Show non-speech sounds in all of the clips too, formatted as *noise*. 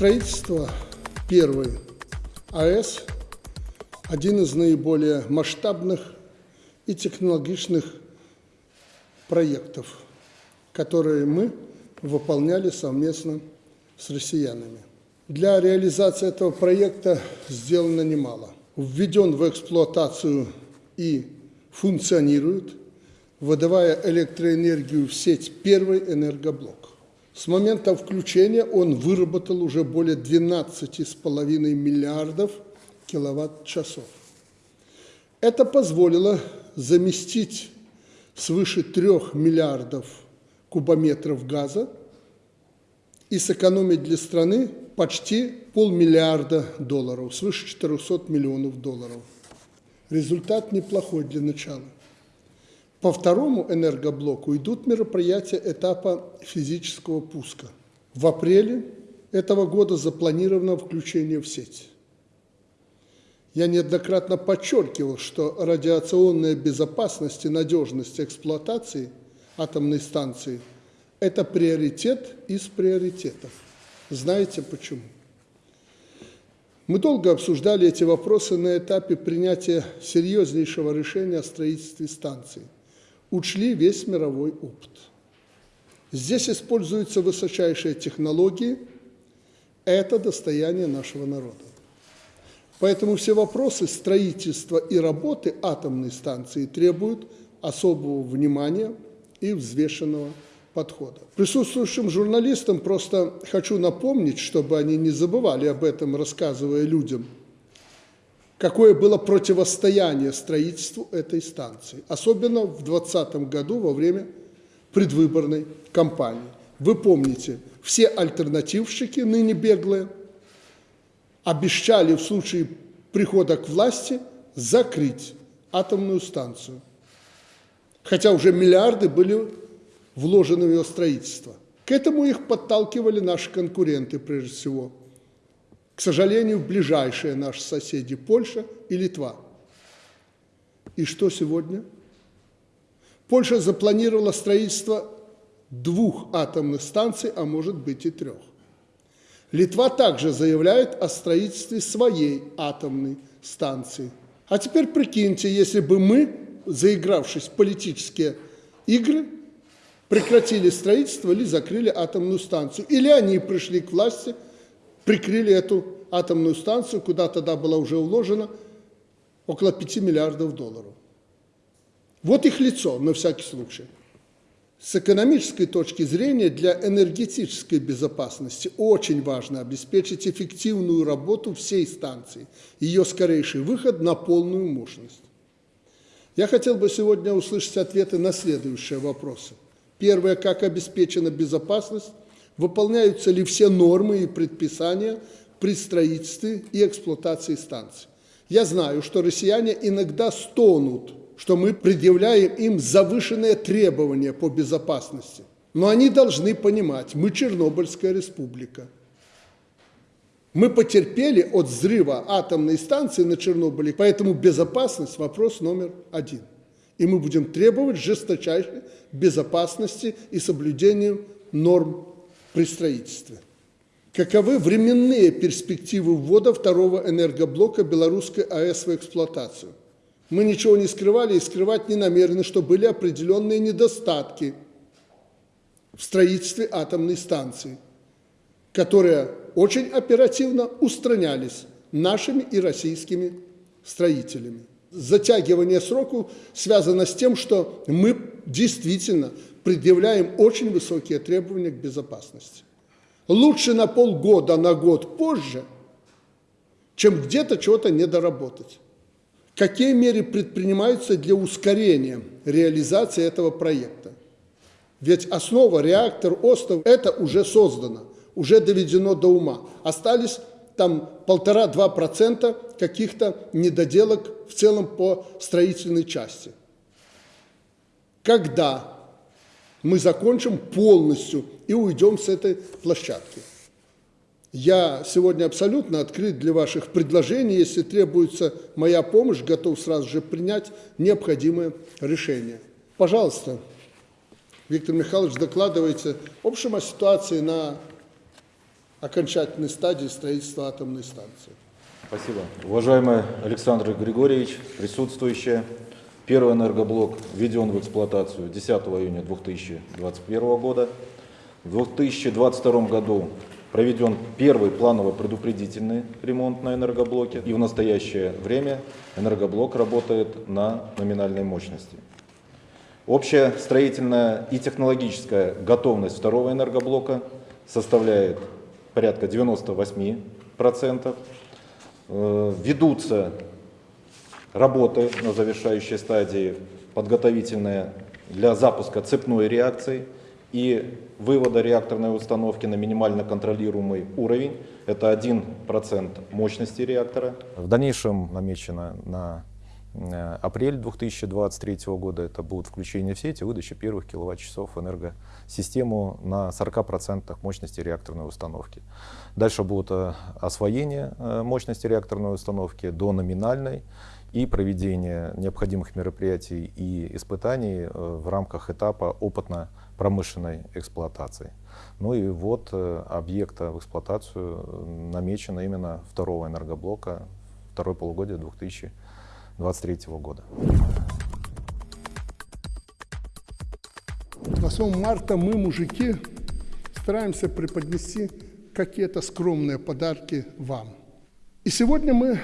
Строительство первой АЭС – один из наиболее масштабных и технологичных проектов, которые мы выполняли совместно с россиянами. Для реализации этого проекта сделано немало. Введен в эксплуатацию и функционирует, выдавая электроэнергию в сеть первый энергоблок. С момента включения он выработал уже более 12,5 миллиардов киловатт-часов. Это позволило заместить свыше 3 миллиардов кубометров газа и сэкономить для страны почти полмиллиарда долларов, свыше 400 миллионов долларов. Результат неплохой для начала. По второму энергоблоку идут мероприятия этапа физического пуска. В апреле этого года запланировано включение в сеть. Я неоднократно подчеркивал, что радиационная безопасность и надежность эксплуатации атомной станции – это приоритет из приоритетов. Знаете почему? Мы долго обсуждали эти вопросы на этапе принятия серьезнейшего решения о строительстве станции – учли весь мировой опыт. Здесь используются высочайшие технологии, это достояние нашего народа. Поэтому все вопросы строительства и работы атомной станции требуют особого внимания и взвешенного подхода. Присутствующим журналистам просто хочу напомнить, чтобы они не забывали об этом, рассказывая людям – какое было противостояние строительству этой станции, особенно в 2020 году во время предвыборной кампании. Вы помните, все альтернативщики, ныне беглые, обещали в случае прихода к власти закрыть атомную станцию, хотя уже миллиарды были вложены в ее строительство. К этому их подталкивали наши конкуренты, прежде всего – к сожалению, ближайшие наши соседи Польша и Литва. И что сегодня? Польша запланировала строительство двух атомных станций, а может быть и трех. Литва также заявляет о строительстве своей атомной станции. А теперь прикиньте, если бы мы, заигравшись в политические игры, прекратили строительство или закрыли атомную станцию, или они пришли к власти – прикрыли эту атомную станцию, куда тогда было уже уложено около 5 миллиардов долларов. Вот их лицо, на всякий случай. С экономической точки зрения для энергетической безопасности очень важно обеспечить эффективную работу всей станции, ее скорейший выход на полную мощность. Я хотел бы сегодня услышать ответы на следующие вопросы. Первое, как обеспечена безопасность выполняются ли все нормы и предписания при строительстве и эксплуатации станций. Я знаю, что россияне иногда стонут, что мы предъявляем им завышенные требования по безопасности. Но они должны понимать, мы Чернобыльская республика. Мы потерпели от взрыва атомной станции на Чернобыле, поэтому безопасность – вопрос номер один. И мы будем требовать жесточайшей безопасности и соблюдения норм при строительстве. Каковы временные перспективы ввода второго энергоблока белорусской АЭС в эксплуатацию? Мы ничего не скрывали и скрывать не намерены, что были определенные недостатки в строительстве атомной станции, которые очень оперативно устранялись нашими и российскими строителями. Затягивание сроку связано с тем, что мы действительно предъявляем очень высокие требования к безопасности. Лучше на полгода, на год позже, чем где-то чего-то недоработать. Какие меры предпринимаются для ускорения реализации этого проекта? Ведь основа, реактор, остров – это уже создано, уже доведено до ума. Остались там полтора-два процента каких-то недоделок в целом по строительной части. Когда мы закончим полностью и уйдем с этой площадки. Я сегодня абсолютно открыт для ваших предложений. Если требуется моя помощь, готов сразу же принять необходимое решение. окончательной стадии строительства атомной станции. Спасибо. Уважаемый Александр Григорьевич, присутствующие, первый энергоблок введен в эксплуатацию 10 июня 2021 года. В 2022 году проведен первый планово-предупредительный ремонт на энергоблоке, и в настоящее время энергоблок работает на номинальной мощности. Общая строительная и технологическая готовность второго энергоблока составляет порядка 98%. Э, ведутся работы на завершающей стадии, подготовительные для запуска цепной реакции и вывода реакторной установки на минимально контролируемый уровень. Это 1% мощности реактора. В дальнейшем намечено на Э, апрель 2023 года это будет включение в сеть и выдача первых киловатт-часов энергосистему на 40% мощности реакторной установки. Дальше будет э, освоение э, мощности реакторной установки до номинальной и проведение необходимых мероприятий и испытаний в рамках этапа опытно-промышленной эксплуатации. Ну и вот объекта в эксплуатацию намечено именно второго энергоблока, второй полугодие 2000 2023 года. 8 марта мы, мужики, стараемся преподнести какие-то скромные подарки вам. И сегодня мы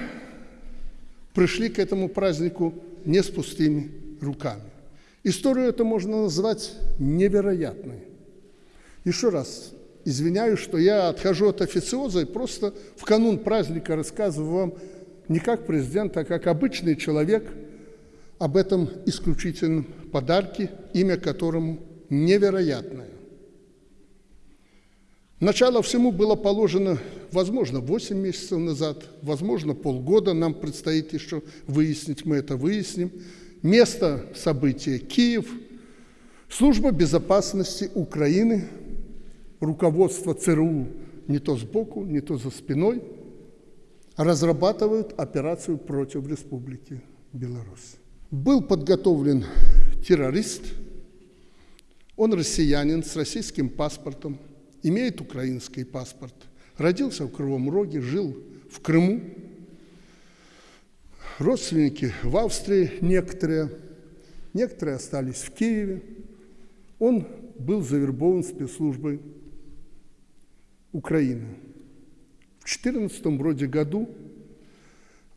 пришли к этому празднику не с пустыми руками. Историю это можно назвать невероятной. Еще раз извиняюсь, что я отхожу от официоза и просто в канун праздника рассказываю вам не как президент, а как обычный человек об этом исключительном подарке, имя которому невероятное. Начало всему было положено, возможно, 8 месяцев назад, возможно, полгода. Нам предстоит еще выяснить, мы это выясним. Место события – Киев. Служба безопасности Украины, руководство ЦРУ не то сбоку, не то за спиной – разрабатывают операцию против Республики Беларусь. Был подготовлен террорист, он россиянин с российским паспортом, имеет украинский паспорт, родился в Кривом Роге, жил в Крыму, родственники в Австрии некоторые, некоторые остались в Киеве. Он был завербован спецслужбой Украины. В 2014 вроде году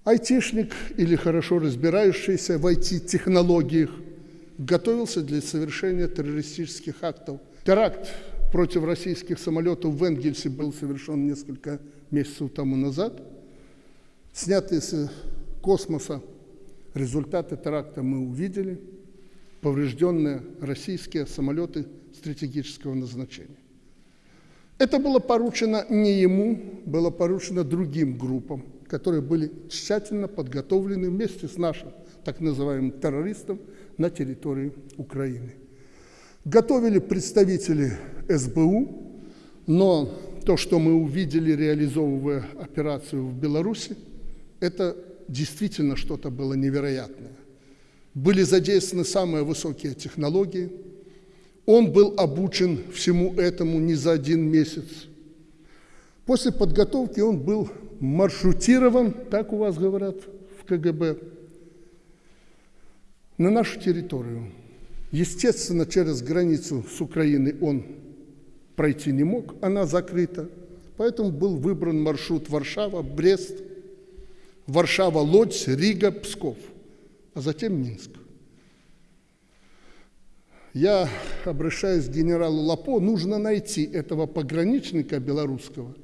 айтишник или хорошо разбирающийся в IT-технологиях готовился для совершения террористических актов. Теракт против российских самолетов в Энгельсе был совершен несколько месяцев тому назад. Снятые с космоса результаты теракта мы увидели. Поврежденные российские самолеты стратегического назначения. Это было поручено не ему, было поручено другим группам, которые были тщательно подготовлены вместе с нашим так называемым террористом на территории Украины. Готовили представители СБУ, но то, что мы увидели, реализовывая операцию в Беларуси, это действительно что-то было невероятное. Были задействованы самые высокие технологии – он был обучен всему этому не за один месяц. После подготовки он был маршрутирован, так у вас говорят в КГБ, на нашу территорию. Естественно, через границу с Украиной он пройти не мог, она закрыта. Поэтому был выбран маршрут Варшава, Брест, Варшава, Лодзь, Рига, Псков, а затем Минск я обращаюсь к генералу Лапо, нужно найти этого пограничника белорусского,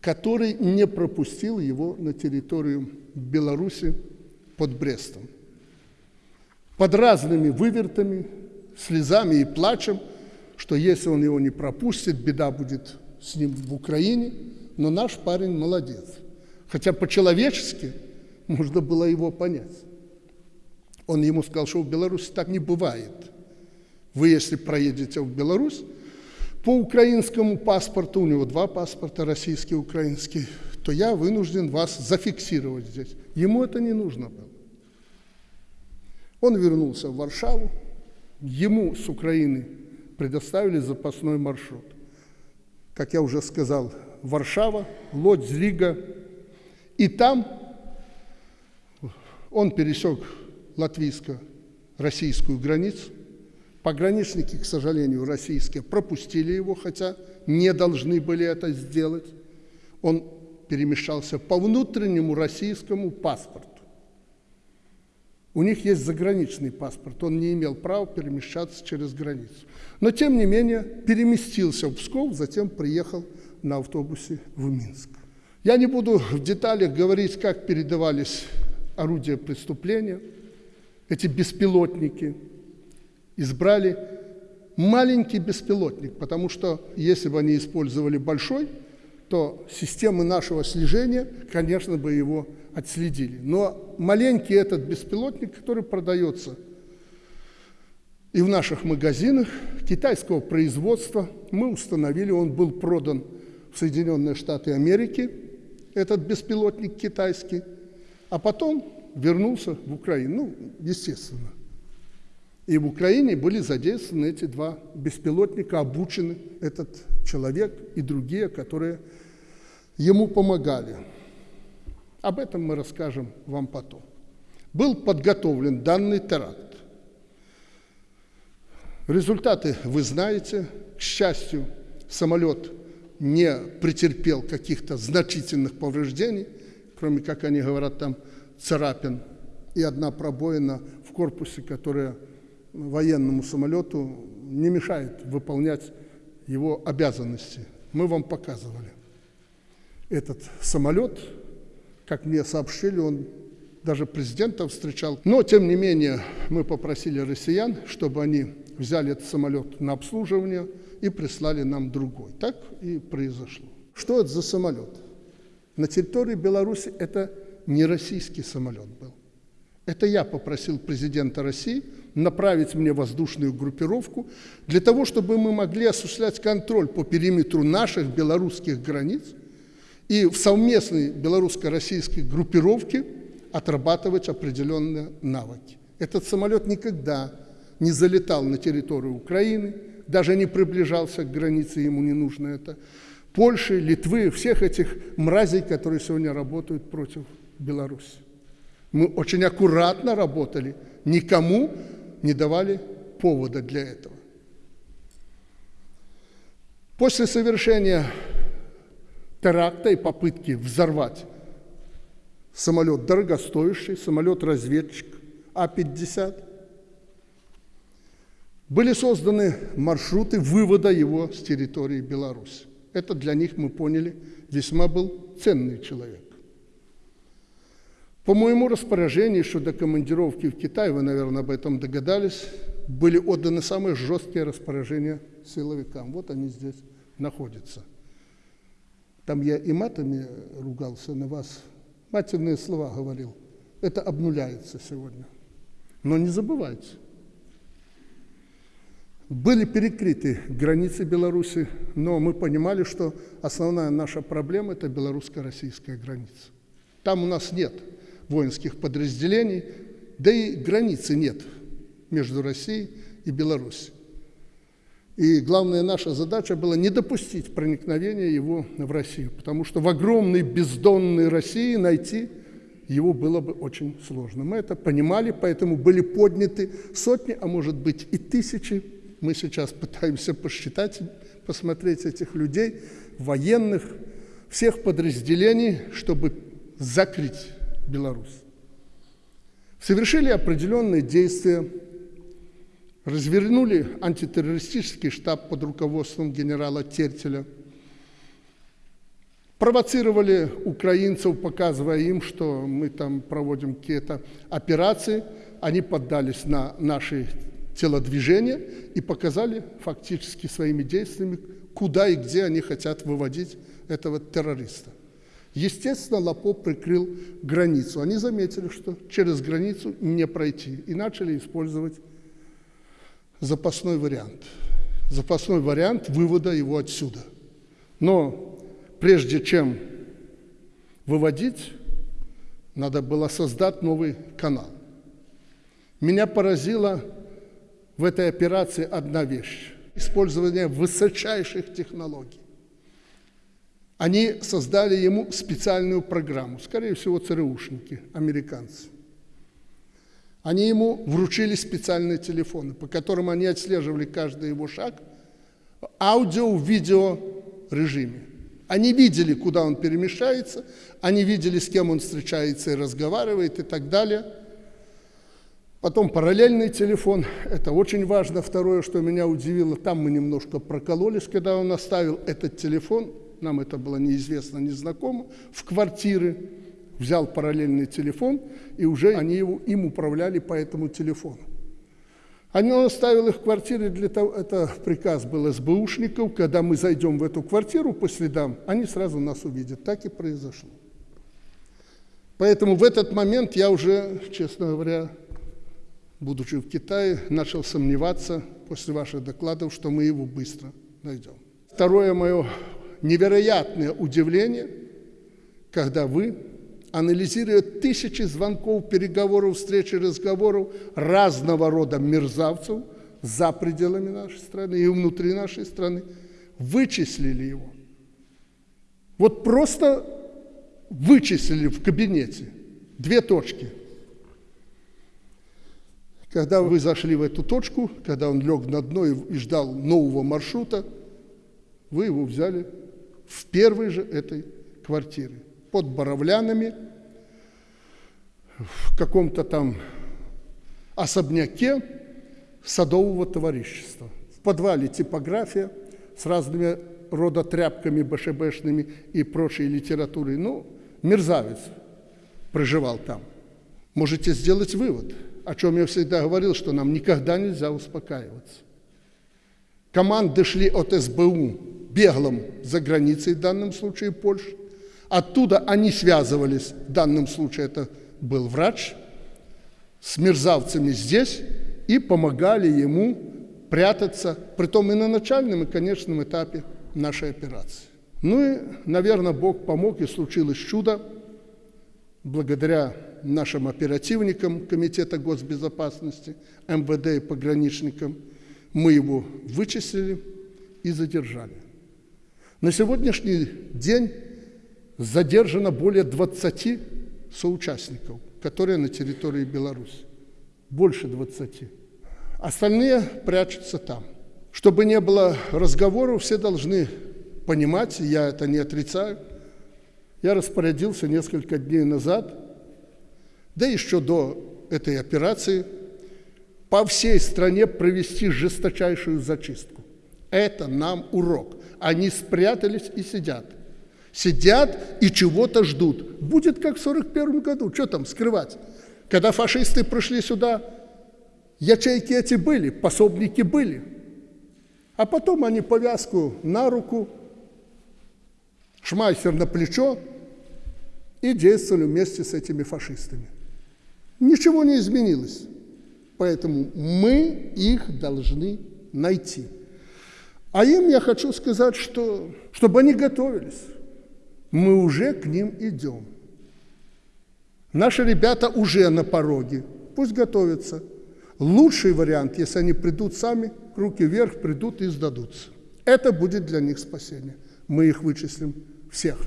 который не пропустил его на территорию Беларуси под Брестом. Под разными вывертами, слезами и плачем, что если он его не пропустит, беда будет с ним в Украине, но наш парень молодец. Хотя по-человечески можно было его понять. Он ему сказал, что в Беларуси так не бывает – вы, если проедете в Беларусь, по украинскому паспорту, у него два паспорта, российский и украинский, то я вынужден вас зафиксировать здесь. Ему это не нужно было. Он вернулся в Варшаву, ему с Украины предоставили запасной маршрут. Как я уже сказал, Варшава, Лодзь, Рига. И там он пересек латвийско-российскую границу. Пограничники, к сожалению, российские пропустили его, хотя не должны были это сделать. Он перемещался по внутреннему российскому паспорту. У них есть заграничный паспорт, он не имел права перемещаться через границу. Но, тем не менее, переместился в Псков, затем приехал на автобусе в Минск. Я не буду в деталях говорить, как передавались орудия преступления. Эти беспилотники избрали маленький беспилотник, потому что если бы они использовали большой, то системы нашего слежения, конечно, бы его отследили. Но маленький этот беспилотник, который продается и в наших магазинах китайского производства, мы установили, он был продан в Соединенные Штаты Америки, этот беспилотник китайский, а потом вернулся в Украину, ну, естественно. И в Украине были задействованы эти два беспилотника, обучены этот человек и другие, которые ему помогали. Об этом мы расскажем вам потом. Был подготовлен данный теракт. Результаты вы знаете. К счастью, самолет не претерпел каких-то значительных повреждений, кроме, как они говорят, там царапин и одна пробоина в корпусе, которая военному самолету не мешает выполнять его обязанности. Мы вам показывали. Этот самолет как мне сообщили, он даже президента встречал. Но, тем не менее, мы попросили россиян, чтобы они взяли этот самолет на обслуживание и прислали нам другой. Так и произошло. Что это за самолет? На территории Беларуси это не российский самолет был. Это я попросил президента России направить мне воздушную группировку для того, чтобы мы могли осуществлять контроль по периметру наших белорусских границ – и в совместной белорусско-российской группировке отрабатывать определенные навыки. Этот самолет никогда не залетал на территорию Украины, даже не приближался к границе, ему не нужно это. Польши, Литвы, всех этих мразей, которые сегодня работают против Беларуси. Мы очень аккуратно работали, никому не давали повода для этого. После совершения теракта и попытки взорвать самолет дорогостоящий, самолет-разведчик А-50. Были созданы маршруты вывода его с территории Беларуси. Это для них, мы поняли, весьма был ценный человек. По моему распоряжению, еще до командировки в Китай, вы, наверное, об этом догадались, были отданы самые жесткие распоряжения силовикам. Вот они здесь находятся – там я и матами ругался на вас, матерные слова говорил. Это обнуляется сегодня. Но не забывайте, были перекрыты границы Беларуси, но мы понимали, что основная наша проблема – это белорусско-российская граница. Там у нас нет воинских подразделений, да и границы нет между Россией и Беларусью. И главная наша задача была не допустить проникновения его в Россию, потому что в огромной бездонной России найти его было бы очень сложно. Мы это понимали, поэтому были подняты сотни, а может быть и тысячи. Мы сейчас пытаемся посчитать, посмотреть этих людей, военных, всех подразделений, чтобы закрыть Беларусь. Совершили определенные действия развернули антитеррористический штаб под руководством генерала Тертеля, провоцировали украинцев, показывая им, что мы там проводим какие-то операции, они поддались на наши телодвижения и показали фактически своими действиями, куда и где они хотят выводить этого террориста. Естественно, Лапо прикрыл границу. Они заметили, что через границу не пройти, и начали использовать запасной вариант. Запасной вариант вывода его отсюда. Но прежде чем выводить, надо было создать новый канал. Меня поразила в этой операции одна вещь – использование высочайших технологий. Они создали ему специальную программу, скорее всего, ЦРУшники, американцы. Они ему вручили специальные телефоны, по которым они отслеживали каждый его шаг в аудио-видео режиме. Они видели, куда он перемещается, они видели, с кем он встречается и разговаривает и так далее. Потом параллельный телефон, это очень важно. Второе, что меня удивило, там мы немножко прокололись, когда он оставил этот телефон, нам это было неизвестно, незнакомо, в квартиры взял параллельный телефон, и уже они его, им управляли по этому телефону. Они, он оставил их в квартире для того, это приказ был СБУшников, когда мы зайдем в эту квартиру по следам, они сразу нас увидят. Так и произошло. Поэтому в этот момент я уже, честно говоря, будучи в Китае, начал сомневаться после ваших докладов, что мы его быстро найдем. Второе мое невероятное удивление, когда вы анализируя тысячи звонков, переговоров, встреч и разговоров разного рода мерзавцев за пределами нашей страны и внутри нашей страны, вычислили его. Вот просто вычислили в кабинете две точки. Когда вы зашли в эту точку, когда он лег на дно и ждал нового маршрута, вы его взяли в первой же этой квартире под Боровлянами, в каком-то там особняке садового товарищества. В подвале типография с разными рода тряпками БШБшными и прочей литературой. Ну, мерзавец проживал там. Можете сделать вывод, о чем я всегда говорил, что нам никогда нельзя успокаиваться. Команды шли от СБУ беглым за границей, в данном случае Польши, Оттуда они связывались, в данном случае это был врач, с мерзавцами здесь и помогали ему прятаться, притом и на начальном, и конечном этапе нашей операции. Ну и, наверное, Бог помог, и случилось чудо. Благодаря нашим оперативникам Комитета госбезопасности, МВД и пограничникам, мы его вычислили и задержали. На сегодняшний день задержано более 20 соучастников, которые на территории Беларуси. Больше 20. Остальные прячутся там. Чтобы не было разговоров, все должны понимать, я это не отрицаю. Я распорядился несколько дней назад, да еще до этой операции, по всей стране провести жесточайшую зачистку. Это нам урок. Они спрятались и сидят – Сидят и чего-то ждут. Будет как в 1941 году. Что там скрывать? Когда фашисты пришли сюда, ячейки эти были, пособники были. А потом они повязку на руку, шмайсер на плечо и действовали вместе с этими фашистами. Ничего не изменилось. Поэтому мы их должны найти. А им я хочу сказать, что, чтобы они готовились мы уже к ним идем. Наши ребята уже на пороге, пусть готовятся. Лучший вариант, если они придут сами, руки вверх, придут и сдадутся. Это будет для них спасение. Мы их вычислим всех.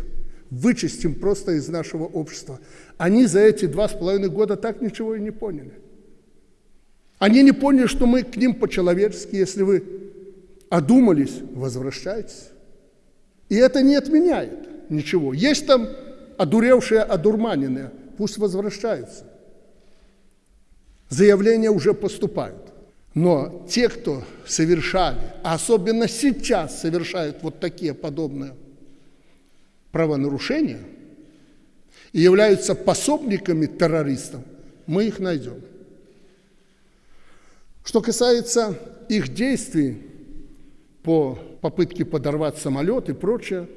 Вычистим просто из нашего общества. Они за эти два с половиной года так ничего и не поняли. Они не поняли, что мы к ним по-человечески, если вы одумались, возвращайтесь. И это не отменяет ничего. Есть там одуревшие, одурманенные, пусть возвращаются. Заявления уже поступают. Но те, кто совершали, а особенно сейчас совершают вот такие подобные правонарушения и являются пособниками террористов, мы их найдем. Что касается их действий по попытке подорвать самолет и прочее,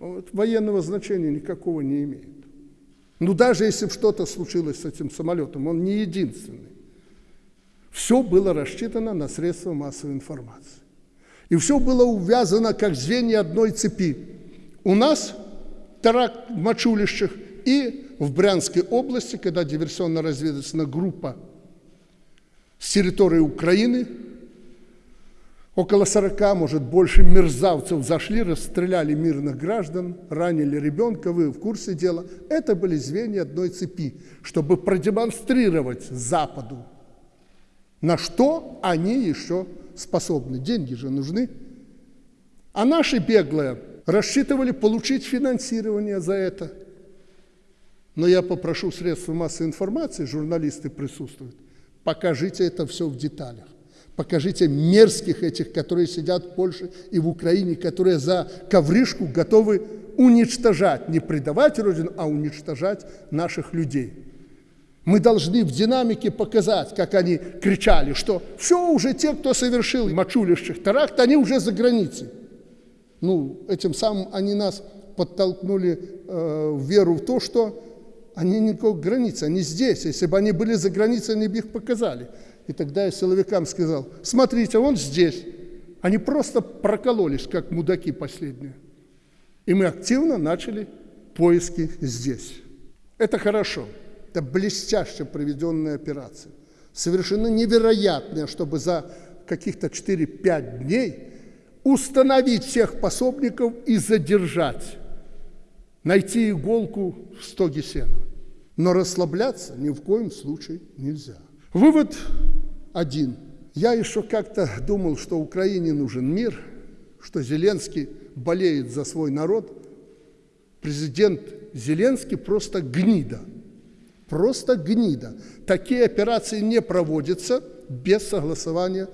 военного значения никакого не имеет. Ну, даже если что-то случилось с этим самолетом, он не единственный. Все было рассчитано на средства массовой информации. И все было увязано как звенья одной цепи. У нас теракт в Мачулищах и в Брянской области, когда диверсионно-разведывательная группа с территории Украины Около 40, может, больше мерзавцев зашли, расстреляли мирных граждан, ранили ребенка, вы в курсе дела. Это были звенья одной цепи, чтобы продемонстрировать Западу, на что они еще способны. Деньги же нужны. А наши беглые рассчитывали получить финансирование за это. Но я попрошу средства массовой информации, журналисты присутствуют, покажите это все в деталях. Покажите мерзких этих, которые сидят в Польше и в Украине, которые за ковришку готовы уничтожать, не предавать Родину, а уничтожать наших людей. Мы должны в динамике показать, как они кричали, что все, уже те, кто совершил мочулищих теракт, они уже за границей. Ну, этим самым они нас подтолкнули э, в веру в то, что они никакой границы, они здесь. Если бы они были за границей, они бы их показали. И тогда я силовикам сказал, смотрите, он здесь. Они просто прокололись, как мудаки последние. И мы активно начали поиски здесь. Это хорошо. Это блестяще проведенная операция. Совершенно невероятная, чтобы за каких-то 4-5 дней установить всех пособников и задержать. Найти иголку в стоге сена. Но расслабляться ни в коем случае нельзя. Вывод один. Я еще как-то думал, что Украине нужен мир, что Зеленский болеет за свой народ. Президент Зеленский просто гнида. Просто гнида. Такие операции не проводятся без согласования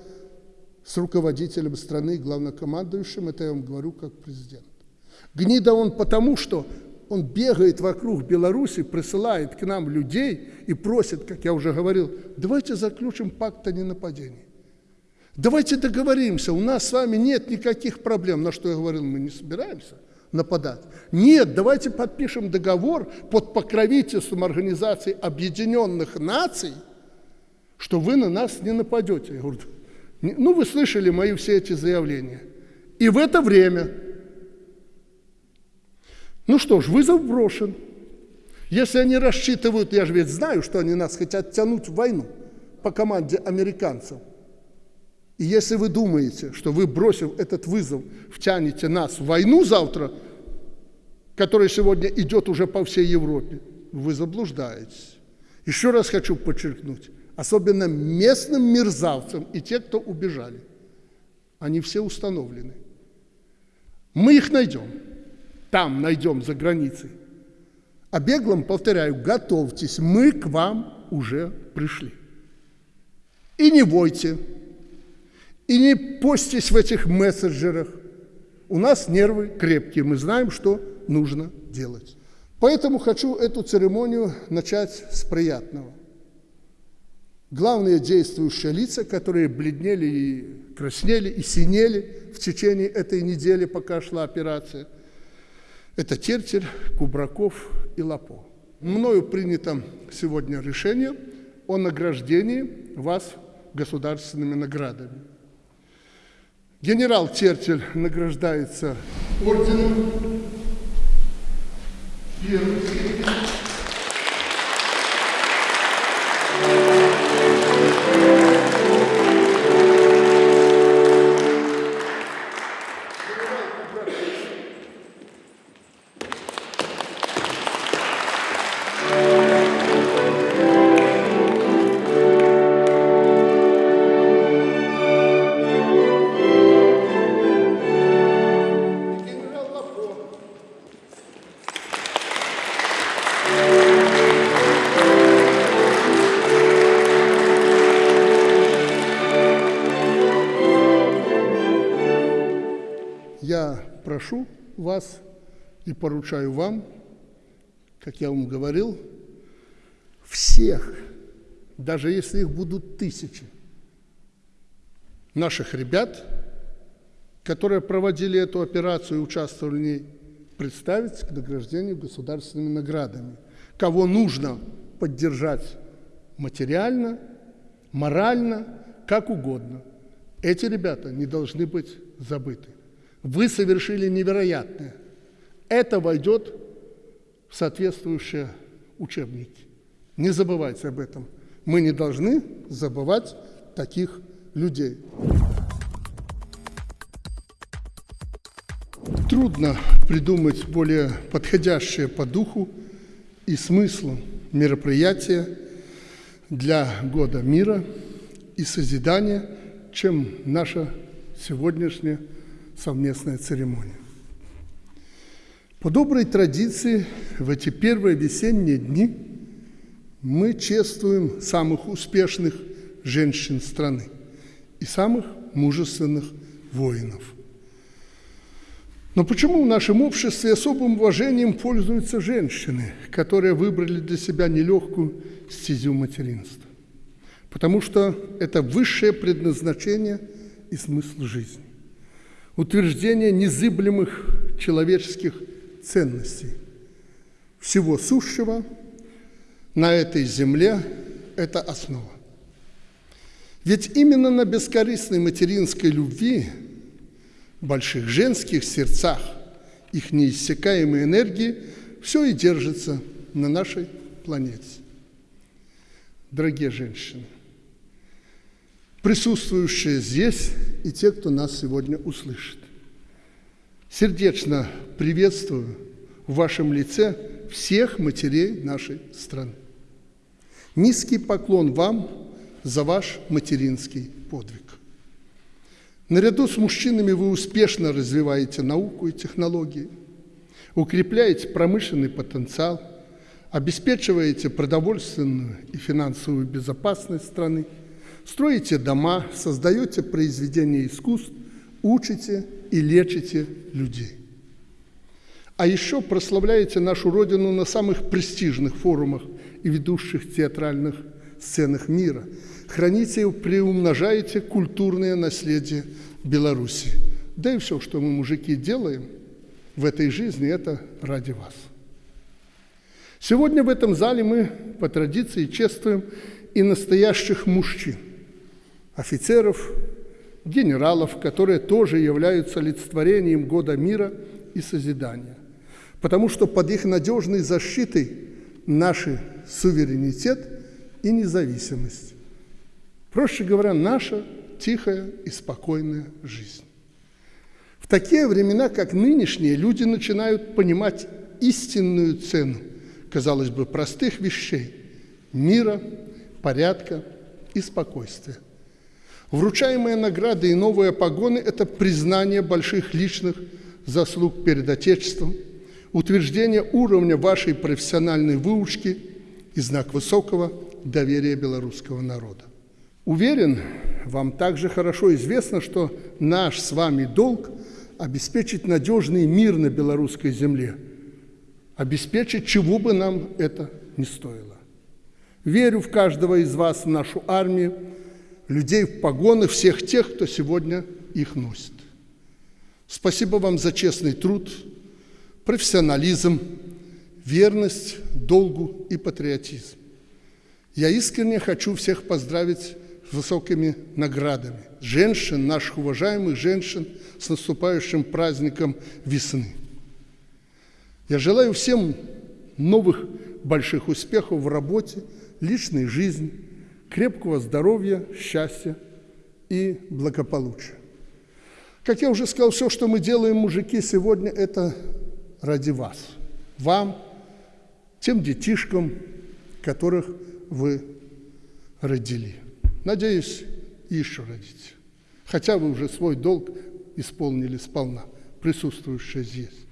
с руководителем страны, главнокомандующим. Это я вам говорю как президент. Гнида он потому, что он бегает вокруг Беларуси, присылает к нам людей и просит, как я уже говорил, давайте заключим пакт о ненападении. Давайте договоримся, у нас с вами нет никаких проблем. На что я говорил, мы не собираемся нападать. Нет, давайте подпишем договор под покровительством Организации Объединенных Наций, что вы на нас не нападете. Я говорю, ну вы слышали мои все эти заявления. И в это время ну что ж, вызов брошен. Если они рассчитывают, я же ведь знаю, что они нас хотят тянуть в войну по команде американцев. И если вы думаете, что вы, бросив этот вызов, втянете нас в войну завтра, которая сегодня идет уже по всей Европе, вы заблуждаетесь. Еще раз хочу подчеркнуть, особенно местным мерзавцам и те, кто убежали, они все установлены. Мы их найдем там найдем за границей. А беглым, повторяю, готовьтесь, мы к вам уже пришли. И не бойте, и не постись в этих мессенджерах. У нас нервы крепкие, мы знаем, что нужно делать. Поэтому хочу эту церемонию начать с приятного. Главные действующие лица, которые бледнели и краснели, и синели в течение этой недели, пока шла операция – это Тертерь, Кубраков и Лапо. Мною принято сегодня решение о награждении вас государственными наградами. Генерал Тертерь награждается орденом первой поручаю вам, как я вам говорил, всех, даже если их будут тысячи, наших ребят, которые проводили эту операцию и участвовали в ней, представить к награждению государственными наградами. Кого нужно поддержать материально, морально, как угодно. Эти ребята не должны быть забыты. Вы совершили невероятное. Это войдет в соответствующие учебники. Не забывайте об этом. Мы не должны забывать таких людей. трудно придумать более подходящее по духу и смыслу мероприятие для года мира и созидания, чем наша сегодняшняя совместная церемония. По доброй традиции в эти первые весенние дни мы чествуем самых успешных женщин страны и самых мужественных воинов. Но почему в нашем обществе особым уважением пользуются женщины, которые выбрали для себя нелегкую стезю материнства? Потому что это высшее предназначение и смысл жизни. Утверждение незыблемых человеческих ценностей. Всего сущего на этой земле – это основа. Ведь именно на бескорыстной материнской любви, больших женских сердцах, их неиссякаемой энергии все и держится на нашей планете. Дорогие женщины, присутствующие здесь и те, кто нас сегодня услышит, сердечно приветствую в вашем лице всех матерей нашей страны. Низкий поклон вам за ваш материнский подвиг. Наряду с мужчинами вы успешно развиваете науку и технологии, укрепляете промышленный потенциал, обеспечиваете продовольственную и финансовую безопасность страны, строите дома, создаете произведения искусств, учите и лечите людей. А еще прославляете нашу Родину на самых престижных форумах и ведущих театральных сценах мира – храните и приумножаете культурное наследие Беларуси. Да и все, что мы, мужики, делаем в этой жизни, это ради вас. Сегодня в этом зале мы по традиции чествуем и настоящих мужчин, офицеров, генералов, которые тоже являются олицетворением года мира и созидания. Потому что под их надежной защитой наш суверенитет и независимость. Проще говоря, наша тихая и спокойная жизнь. В такие времена, как нынешние, люди начинают понимать истинную цену, казалось бы, простых вещей – мира, порядка и спокойствия. Вручаемые награды и новые погоны – это признание больших личных заслуг перед Отечеством, утверждение уровня вашей профессиональной выучки и знак высокого доверия белорусского народа. Уверен, вам также хорошо известно, что наш с вами долг – обеспечить надежный мир на белорусской земле, обеспечить, чего бы нам это ни стоило. Верю в каждого из вас, в нашу армию, людей в погонах, всех тех, кто сегодня их носит. Спасибо вам за честный труд, профессионализм, верность, долгу и патриотизм. Я искренне хочу всех поздравить высокими наградами. Женщин, наших уважаемых женщин, с наступающим праздником весны. Я желаю всем новых больших успехов в работе, личной жизни, крепкого здоровья, счастья и благополучия. Как я уже сказал, все, что мы делаем, мужики, сегодня, это ради вас, вам, тем детишкам, которых вы родили. Надеюсь, еще родите. Хотя вы уже свой долг исполнили сполна, присутствующие здесь.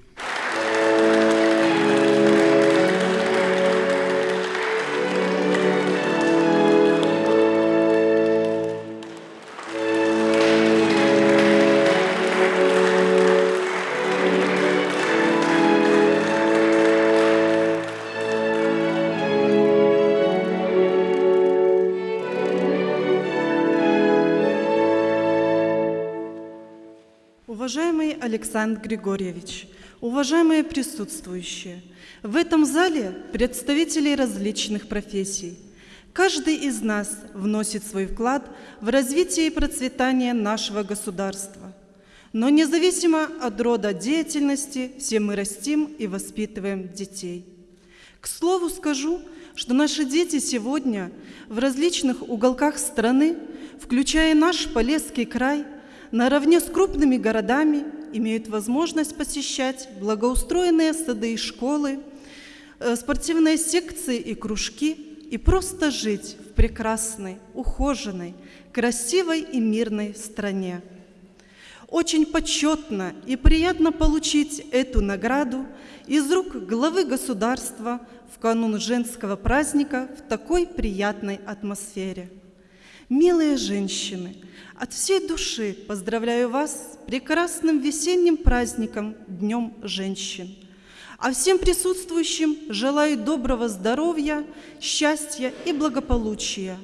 Александр Григорьевич, уважаемые присутствующие, в этом зале представители различных профессий. Каждый из нас вносит свой вклад в развитие и процветание нашего государства. Но независимо от рода деятельности, все мы растим и воспитываем детей. К слову скажу, что наши дети сегодня в различных уголках страны, включая наш Полесский край, наравне с крупными городами имеют возможность посещать благоустроенные сады и школы, э, спортивные секции и кружки и просто жить в прекрасной, ухоженной, красивой и мирной стране. Очень почетно и приятно получить эту награду из рук главы государства в канун женского праздника в такой приятной атмосфере. Милые женщины, от всей души поздравляю вас с прекрасным весенним праздником Днем женщин. А всем присутствующим желаю доброго здоровья, счастья и благополучия,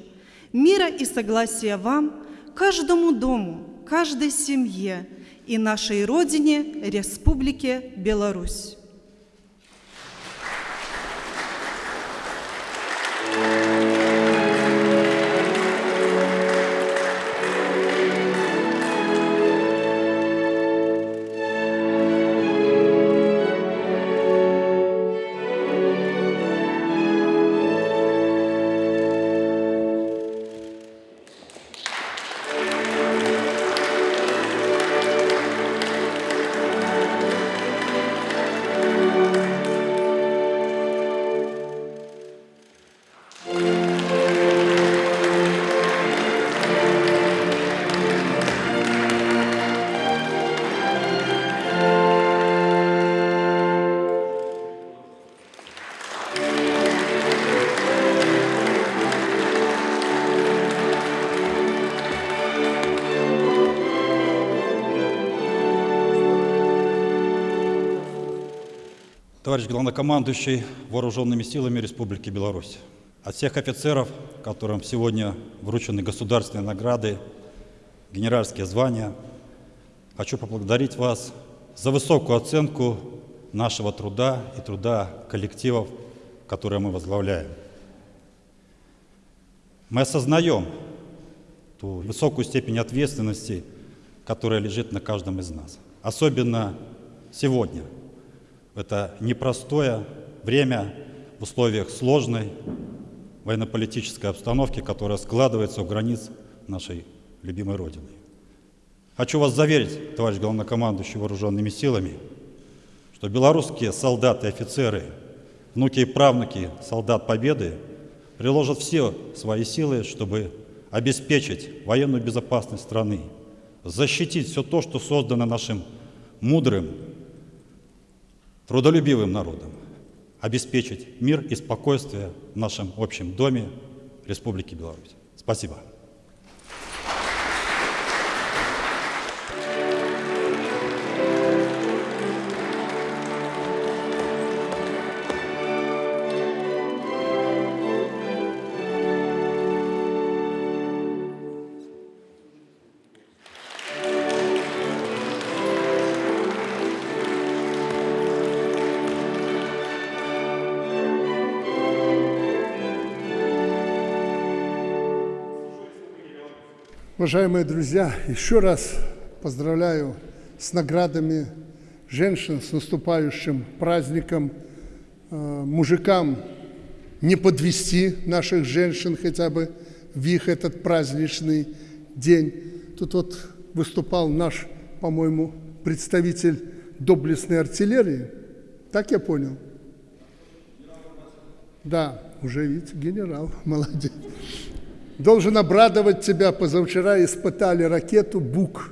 мира и согласия вам, каждому дому, каждой семье и нашей Родине, Республике Беларусь. Товарищ главнокомандующий Вооруженными силами Республики Беларусь, от всех офицеров, которым сегодня вручены государственные награды, генеральские звания, хочу поблагодарить вас за высокую оценку нашего труда и труда коллективов, которые мы возглавляем. Мы осознаем ту высокую степень ответственности, которая лежит на каждом из нас. Особенно сегодня – это непростое время в условиях сложной военно-политической обстановки, которая складывается у границ нашей любимой Родины. Хочу вас заверить, товарищ главнокомандующий вооруженными силами, что белорусские солдаты и офицеры, внуки и правнуки солдат Победы приложат все свои силы, чтобы обеспечить военную безопасность страны, защитить все то, что создано нашим мудрым трудолюбивым народом обеспечить мир и спокойствие в нашем общем доме Республики Беларусь. Спасибо. Уважаемые друзья, еще раз поздравляю с наградами женщин, с наступающим праздником. Э, мужикам не подвести наших женщин хотя бы в их этот праздничный день. Тут вот выступал наш, по-моему, представитель доблестной артиллерии. Так я понял? Да, уже видите, генерал, *laughs* молодец. Должен обрадовать тебя, позавчера испытали ракету «Бук»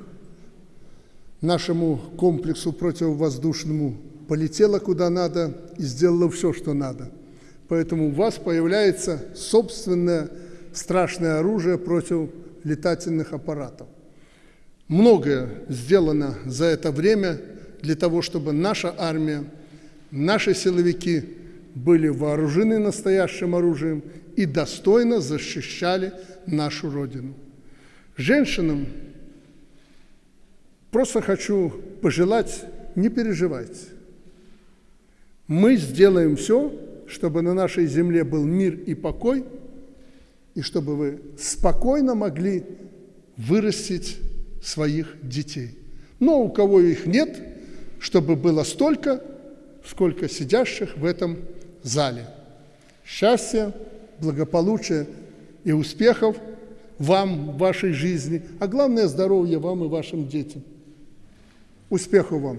нашему комплексу противовоздушному. Полетела куда надо и сделала все, что надо. Поэтому у вас появляется собственное страшное оружие против летательных аппаратов. Многое сделано за это время для того, чтобы наша армия, наши силовики были вооружены настоящим оружием и достойно защищали нашу Родину. Женщинам просто хочу пожелать, не переживайте. Мы сделаем все, чтобы на нашей земле был мир и покой, и чтобы вы спокойно могли вырастить своих детей. Но у кого их нет, чтобы было столько, сколько сидящих в этом зале. Счастья, благополучия и успехов вам в вашей жизни, а главное здоровье вам и вашим детям. Успехов вам!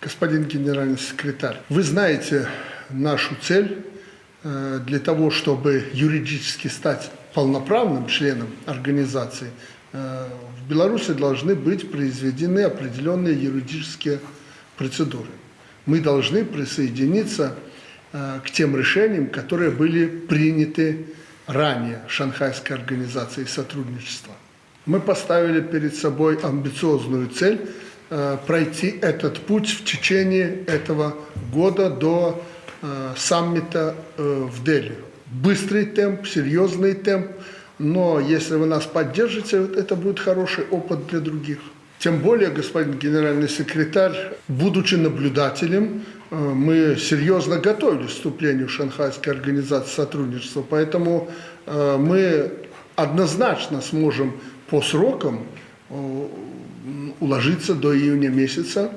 Господин генеральный секретарь, вы знаете нашу цель э, для того, чтобы юридически стать полноправным членом организации, э, в Беларуси должны быть произведены определенные юридические процедуры. Мы должны присоединиться э, к тем решениям, которые были приняты ранее Шанхайской организацией сотрудничества. Мы поставили перед собой амбициозную цель э, пройти этот путь в течение этого года до э, саммита в Дели. Быстрый темп, серьезный темп, но если вы нас поддержите, это будет хороший опыт для других. Тем более, господин генеральный секретарь, будучи наблюдателем, э, мы серьезно готовились к вступлению в Шанхайской организации сотрудничества, поэтому э, мы однозначно сможем по срокам э, уложиться до июня месяца,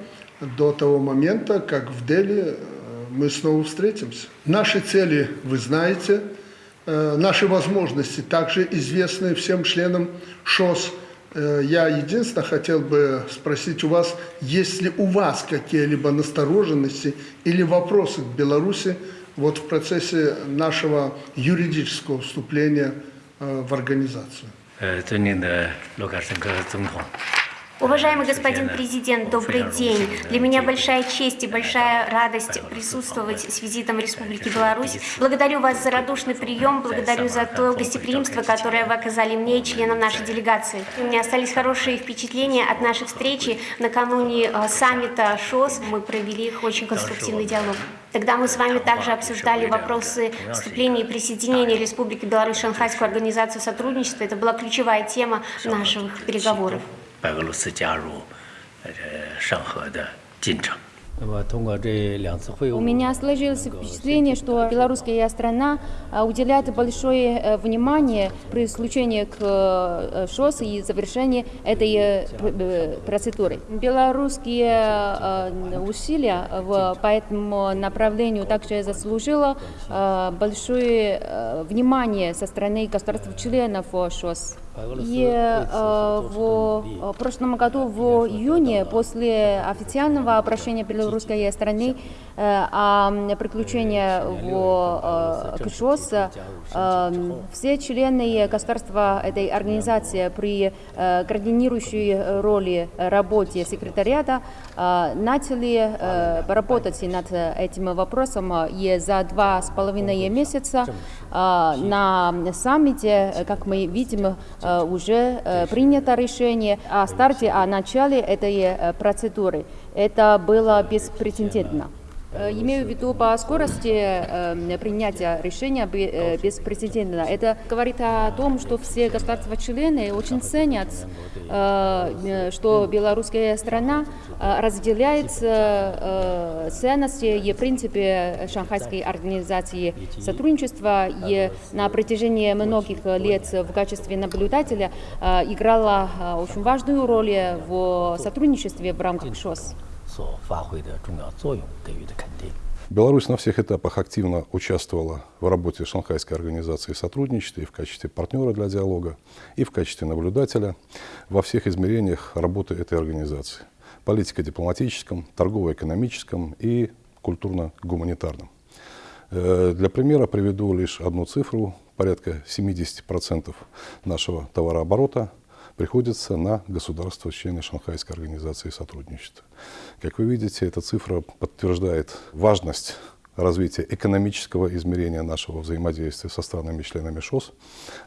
до того момента, как в Дели мы снова встретимся. Наши цели вы знаете, наши возможности также известны всем членам ШОС – Э, я единственное хотел бы спросить у вас, есть ли у вас какие-либо настороженности или вопросы к Беларуси вот в процессе нашего юридического вступления э, в организацию? 呃，尊敬的卢卡申科总统， Уважаемый господин президент, добрый день. Для меня большая честь и большая радость присутствовать с визитом в Республике Беларусь. Благодарю вас за радушный прием, благодарю за то гостеприимство, которое вы оказали мне и членам нашей делегации. У меня остались хорошие впечатления от нашей встречи накануне э, саммита ШОС. Мы провели очень конструктивный диалог. Тогда мы с вами также обсуждали вопросы вступления и присоединения Республики Беларусь в Шанхайскую организацию сотрудничества. Это была ключевая тема наших переговоров. 白俄罗斯加入呃上合的进程。那么通过这两次会晤， У меня сложилось впечатление, что белорусская страна а, уделяет большое э, внимание при случае к э, ШОС и завершении этой э, пр- э, процедуры. Белорусские э, усилия в, по этому направлению также заслужило э, большое э, внимание со стороны государств-членов ШОС. И э, в э, прошлом году, в июне, после официального обращения белорусской страны э, о приключении в э, КШОС, э, все члены государства этой организации при э, координирующей роли работе секретариата э, начали э, работать над этим вопросом и за два с половиной месяца э, на саммите, э, как мы видим, э, уже э, принято решение о старте, о начале этой э, процедуры. Это было беспрецедентно. Э, Имею в виду по скорости э, принятия решения э, беспрецедентно. Это говорит о том, что все государства-члены очень ценят, э, что белорусская страна разделяет ценности и принципы Шанхайской организации сотрудничества и на протяжении многих лет в качестве наблюдателя играла очень важную роль в сотрудничестве в рамках ШОС. 所发挥的重要作用给予的肯定。 Беларусь на всех этапах активно участвовала в работе Шанхайской организации сотрудничества и в качестве партнера для диалога, и в качестве наблюдателя во всех измерениях работы этой организации. Политико-дипломатическом, торгово-экономическом и культурно-гуманитарном. Э, Для примера приведу лишь одну цифру. Порядка 70% нашего товарооборота приходится на государства, члены Шанхайской организации сотрудничества. Как вы видите, эта цифра подтверждает важность развития экономического измерения нашего взаимодействия со странами-членами ШОС.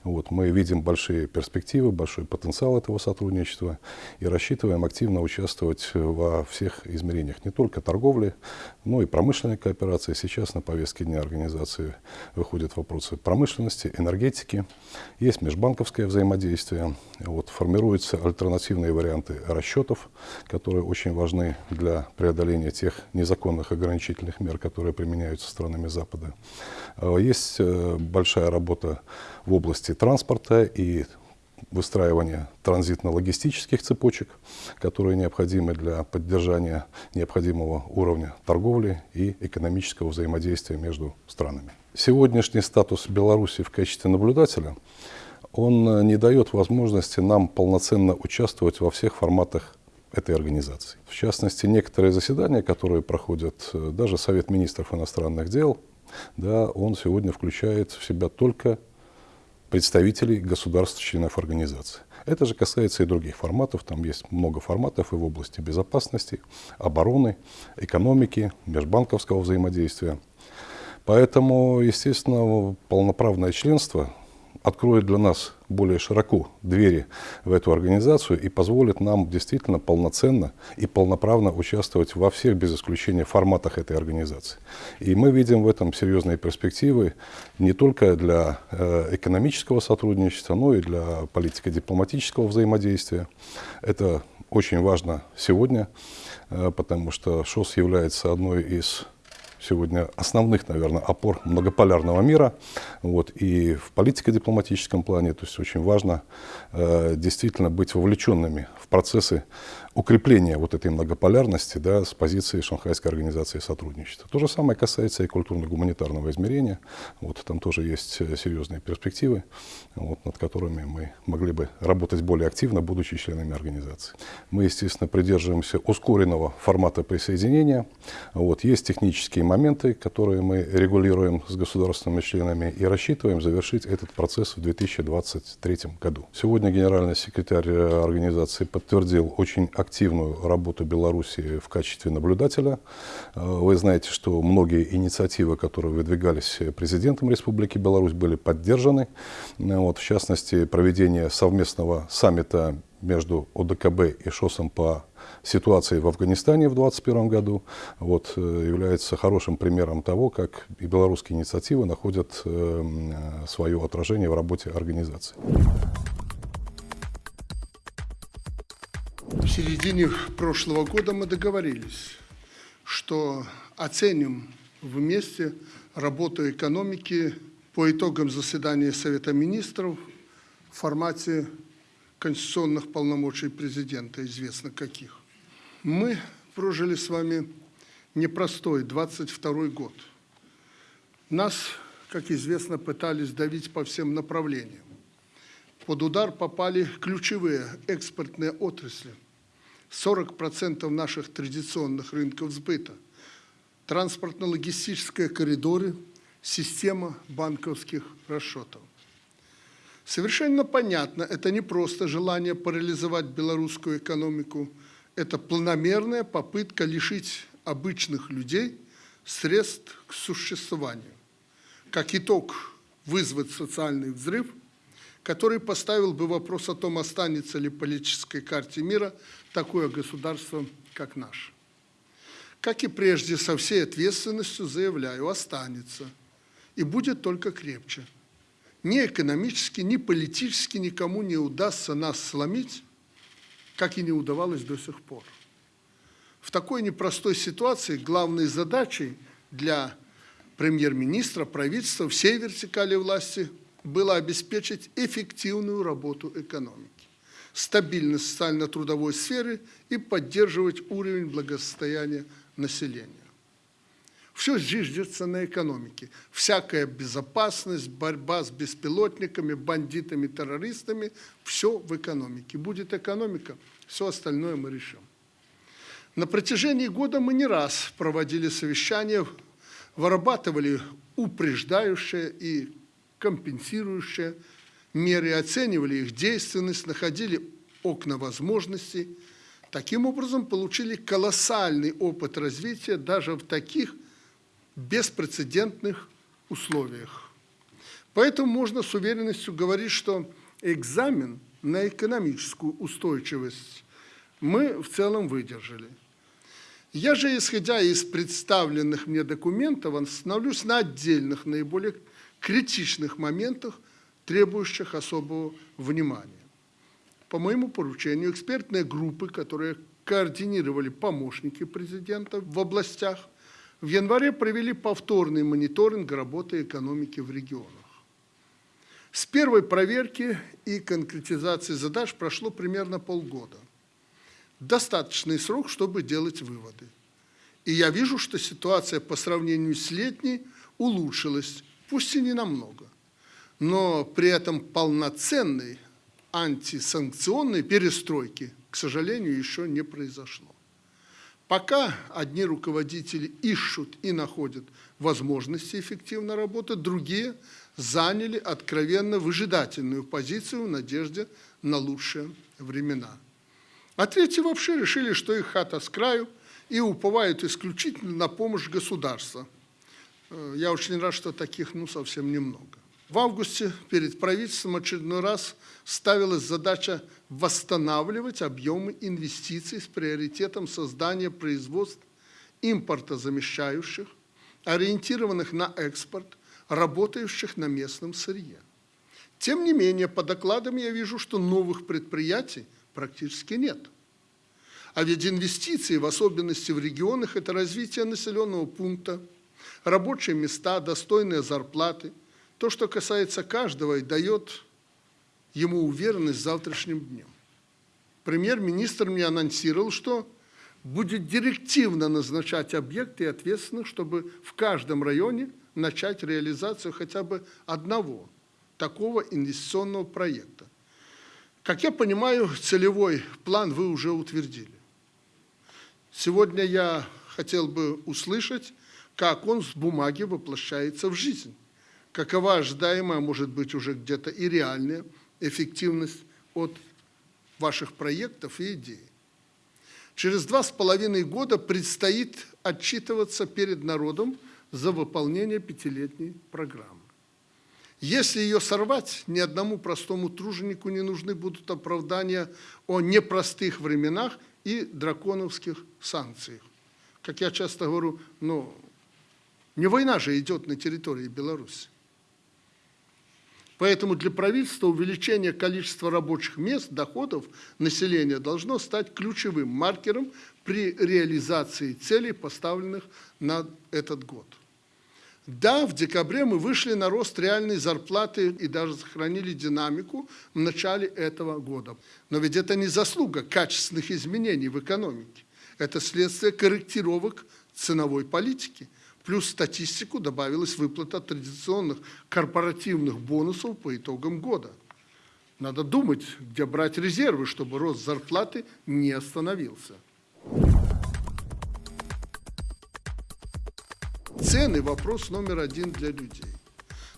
Вот, мы видим большие перспективы, большой потенциал этого сотрудничества и рассчитываем активно участвовать во всех измерениях, не только торговли, но и промышленной кооперации. Сейчас на повестке дня организации выходят вопросы промышленности, энергетики, есть межбанковское взаимодействие, вот, формируются альтернативные варианты расчетов, которые очень важны для преодоления тех незаконных ограничительных мер, которые применяются странами Запада. Э, Есть э, большая работа в области транспорта и выстраивание транзитно-логистических цепочек, которые необходимы для поддержания необходимого уровня торговли и экономического взаимодействия между странами. Сегодняшний статус Беларуси в качестве наблюдателя, он не дает возможности нам полноценно участвовать во всех форматах этой организации. В частности, некоторые заседания, которые проходят э, даже Совет министров иностранных дел, да, он сегодня включает в себя только представителей государств-членов организации. Это же касается и других форматов. Там есть много форматов и в области безопасности, обороны, экономики, межбанковского взаимодействия. Поэтому, естественно, полноправное членство откроет для нас более широко двери в эту организацию и позволит нам действительно полноценно и полноправно участвовать во всех, без исключения, форматах этой организации. И мы видим в этом серьезные перспективы не только для э, экономического сотрудничества, но и для политико-дипломатического взаимодействия. Это очень важно сегодня, э, потому что ШОС является одной из сегодня основных, наверное, опор многополярного мира. Вот, и в политико-дипломатическом плане, то есть очень важно э, действительно быть вовлеченными в процессы укрепления вот этой многополярности да, с позиции Шанхайской организации сотрудничества. То же самое касается и культурно-гуманитарного измерения. Вот, там тоже есть э, серьезные перспективы, вот, над которыми мы могли бы работать более активно, будучи членами организации. Мы, естественно, придерживаемся ускоренного формата присоединения. Вот, есть технические моменты, которые мы регулируем с государственными членами и рассчитываем завершить этот процесс в 2023 году. Сегодня генеральный секретарь э, организации подтвердил очень активную работу Беларуси в качестве наблюдателя. Э, вы знаете, что многие инициативы, которые выдвигались президентом Республики Беларусь, были поддержаны. Э, вот, в частности, проведение совместного саммита между ОДКБ и ШОСом по ситуации в Афганистане в 2021 году вот, э, является хорошим примером того, как и белорусские инициативы находят э, свое отражение в работе организации. В середине прошлого года мы договорились, что оценим вместе работу экономики по итогам заседания Совета Министров в формате конституционных полномочий президента, известно каких. Мы прожили с вами непростой 22 год. Нас, как известно, пытались давить по всем направлениям. Под удар попали ключевые экспортные отрасли. 40% наших традиционных рынков сбыта, транспортно-логистические коридоры, система банковских расчетов. Совершенно понятно, это не просто желание парализовать белорусскую экономику, это планомерная попытка лишить обычных людей средств к существованию. Как итог, вызвать социальный взрыв – который поставил бы вопрос о том, останется ли в политической карте мира такое государство, как наше. Как и прежде, со всей ответственностью заявляю, останется и будет только крепче. Ни экономически, ни политически никому не удастся нас сломить, как и не удавалось до сих пор. В такой непростой ситуации главной задачей для премьер-министра, правительства, всей вертикали власти было обеспечить эффективную работу экономики, стабильность социально-трудовой сферы и поддерживать уровень благосостояния населения. Все зиждется на экономике. Всякая безопасность, борьба с беспилотниками, бандитами, террористами – все в экономике. Будет экономика, все остальное мы решим. На протяжении года мы не раз проводили совещания, вырабатывали упреждающие и компенсирующие меры, оценивали их действенность, находили окна возможностей. Таким образом, получили колоссальный опыт развития даже в таких беспрецедентных условиях. Поэтому можно с уверенностью говорить, что экзамен на экономическую устойчивость мы в целом выдержали. Я же, исходя из представленных мне документов, остановлюсь на отдельных, наиболее критичных моментах, требующих особого внимания. По моему поручению, экспертные группы, которые координировали помощники президента в областях, в январе провели повторный мониторинг работы экономики в регионах. С первой проверки и конкретизации задач прошло примерно полгода. Достаточный срок, чтобы делать выводы. И я вижу, что ситуация по сравнению с летней улучшилась, пусть и не намного. Но при этом полноценной антисанкционной перестройки, к сожалению, еще не произошло. Пока одни руководители ищут и находят возможности эффективно работать, другие заняли откровенно выжидательную позицию в надежде на лучшие времена. А третьи вообще решили, что их хата с краю и уповают исключительно на помощь государства. Э, я очень рад, что таких ну совсем немного. В августе перед правительством очередной раз ставилась задача восстанавливать объемы инвестиций с приоритетом создания производств импортозамещающих, ориентированных на экспорт, работающих на местном сырье. Тем не менее, по докладам я вижу, что новых предприятий практически нет. А ведь инвестиции, в особенности в регионах, это развитие населенного пункта, рабочие места, достойные зарплаты – то, что касается каждого и дает ему уверенность завтрашним днем. Премьер-министр мне анонсировал, что будет директивно назначать объекты и ответственных, чтобы в каждом районе начать реализацию хотя бы одного такого инвестиционного проекта. Как я понимаю, целевой план вы уже утвердили. Сегодня я хотел бы услышать, как он с бумаги воплощается в жизнь какова ожидаемая, может быть, уже где-то и реальная эффективность от ваших проектов и идей. Через два с половиной года предстоит отчитываться перед народом за выполнение пятилетней программы. Если ее сорвать, ни одному простому труженику не нужны будут оправдания о непростых временах и драконовских санкциях. Как я часто говорю, ну, не война же идет на территории Беларуси. Поэтому для правительства увеличение количества рабочих мест, доходов населения должно стать ключевым маркером при реализации целей, поставленных на этот год. Да, в декабре мы вышли на рост реальной зарплаты и даже сохранили динамику в начале этого года. Но ведь это не заслуга качественных изменений в экономике. Это следствие корректировок ценовой политики – Плюс статистику добавилась выплата традиционных корпоративных бонусов по итогам года. Надо думать, где брать резервы, чтобы рост зарплаты не остановился. Цены – вопрос номер один для людей.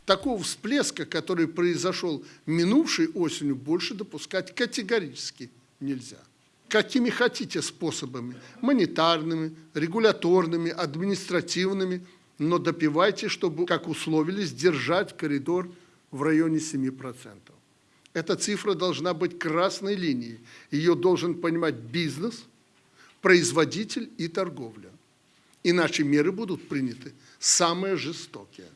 Такого всплеска, который произошел минувшей осенью, больше допускать категорически нельзя какими хотите способами, монетарными, регуляторными, административными, но допивайте, чтобы, как условились, держать коридор в районе 7%. Эта цифра должна быть красной линией. Ее должен понимать бизнес, производитель и торговля. Иначе меры будут приняты самые жестокие.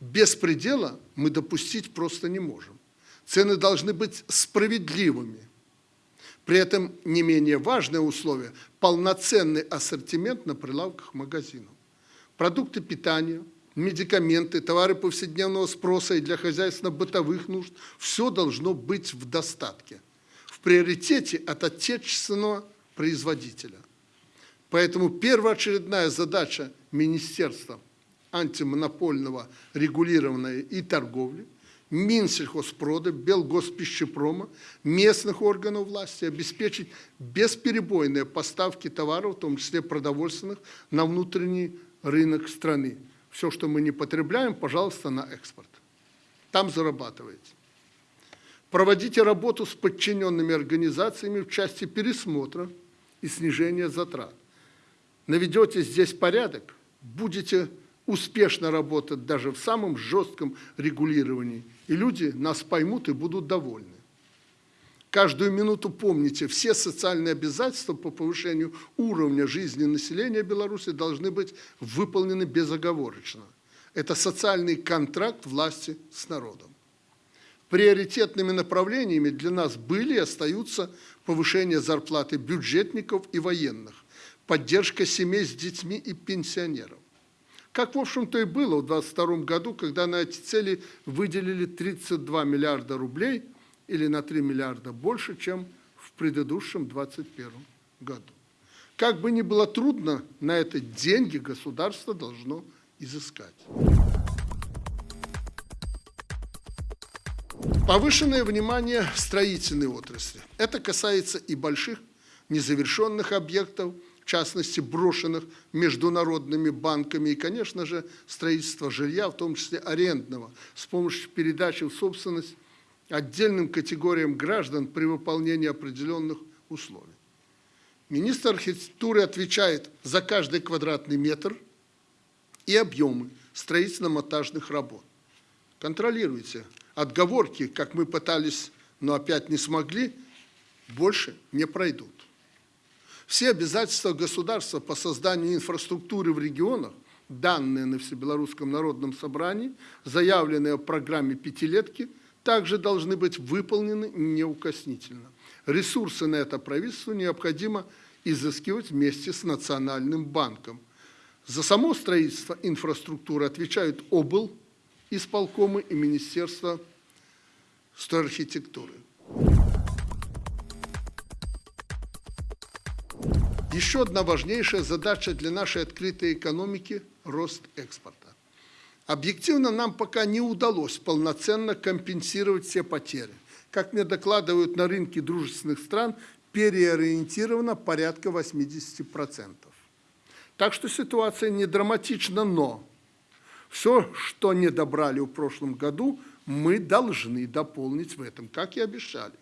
Беспредела мы допустить просто не можем. Цены должны быть справедливыми – при этом не менее важное условие – полноценный ассортимент на прилавках магазинов. Продукты питания, медикаменты, товары повседневного спроса и для хозяйственно-бытовых нужд – все должно быть в достатке. В приоритете от отечественного производителя. Поэтому первоочередная задача Министерства антимонопольного регулирования и торговли – Минсельхозпрода, Белгоспищепрома, местных органов власти обеспечить бесперебойные поставки товаров, в том числе продовольственных, на внутренний рынок страны. Все, что мы не потребляем, пожалуйста, на экспорт. Там зарабатываете. Проводите работу с подчиненными организациями в части пересмотра и снижения затрат. Наведете здесь порядок, будете успешно работать даже в самом жестком регулировании, и люди нас поймут и будут довольны. Каждую минуту помните, все социальные обязательства по повышению уровня жизни населения Беларуси должны быть выполнены безоговорочно. Это социальный контракт власти с народом. Приоритетными направлениями для нас были и остаются повышение зарплаты бюджетников и военных, поддержка семей с детьми и пенсионеров Как, в общем-то, и было в 2022 году, когда на эти цели выделили 32 миллиарда рублей или на 3 миллиарда больше, чем в предыдущем 2021 году. Как бы ни было трудно, на это деньги государство должно изыскать. Повышенное внимание строительной отрасли. Это касается и больших незавершенных объектов, в частности, брошенных международными банками и, конечно же, строительство жилья, в том числе арендного, с помощью передачи в собственность отдельным категориям граждан при выполнении определенных условий. Министр архитектуры отвечает за каждый квадратный метр и объемы строительно-монтажных работ. Контролируйте. Отговорки, как мы пытались, но опять не смогли, больше не пройдут. Все обязательства государства по созданию инфраструктуры в регионах, данные на Всебелорусском народном собрании, заявленные в программе «Пятилетки», также должны быть выполнены неукоснительно. Ресурсы на это правительству необходимо изыскивать вместе с Национальным банком. За само строительство инфраструктуры отвечают обл, исполкомы и Министерство стройархитектуры. Еще одна важнейшая задача для нашей открытой экономики – рост экспорта. Объективно нам пока не удалось полноценно компенсировать все потери. Как мне докладывают на рынке дружественных стран, переориентировано порядка 80%. Так что ситуация не драматична, но все, что не добрали в прошлом году, мы должны дополнить в этом, как и обещали.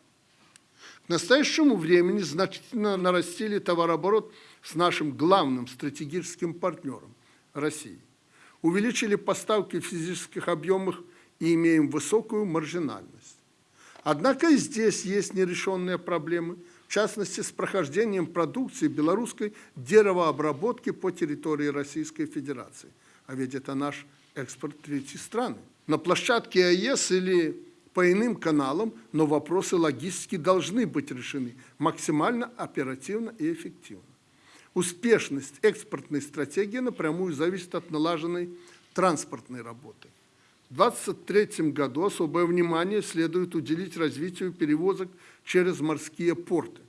К настоящему времени значительно нарастили товарооборот с нашим главным стратегическим партнером – Россией. Увеличили поставки в физических объемах и имеем высокую маржинальность. Однако и здесь есть нерешенные проблемы – в частности, с прохождением продукции белорусской деревообработки по территории Российской Федерации. А ведь это наш экспорт в третьи страны. На площадке АЭС или по иным каналам, но вопросы логистики должны быть решены максимально оперативно и эффективно. Успешность экспортной стратегии напрямую зависит от налаженной транспортной работы. В 2023 году особое внимание следует уделить развитию перевозок через морские порты,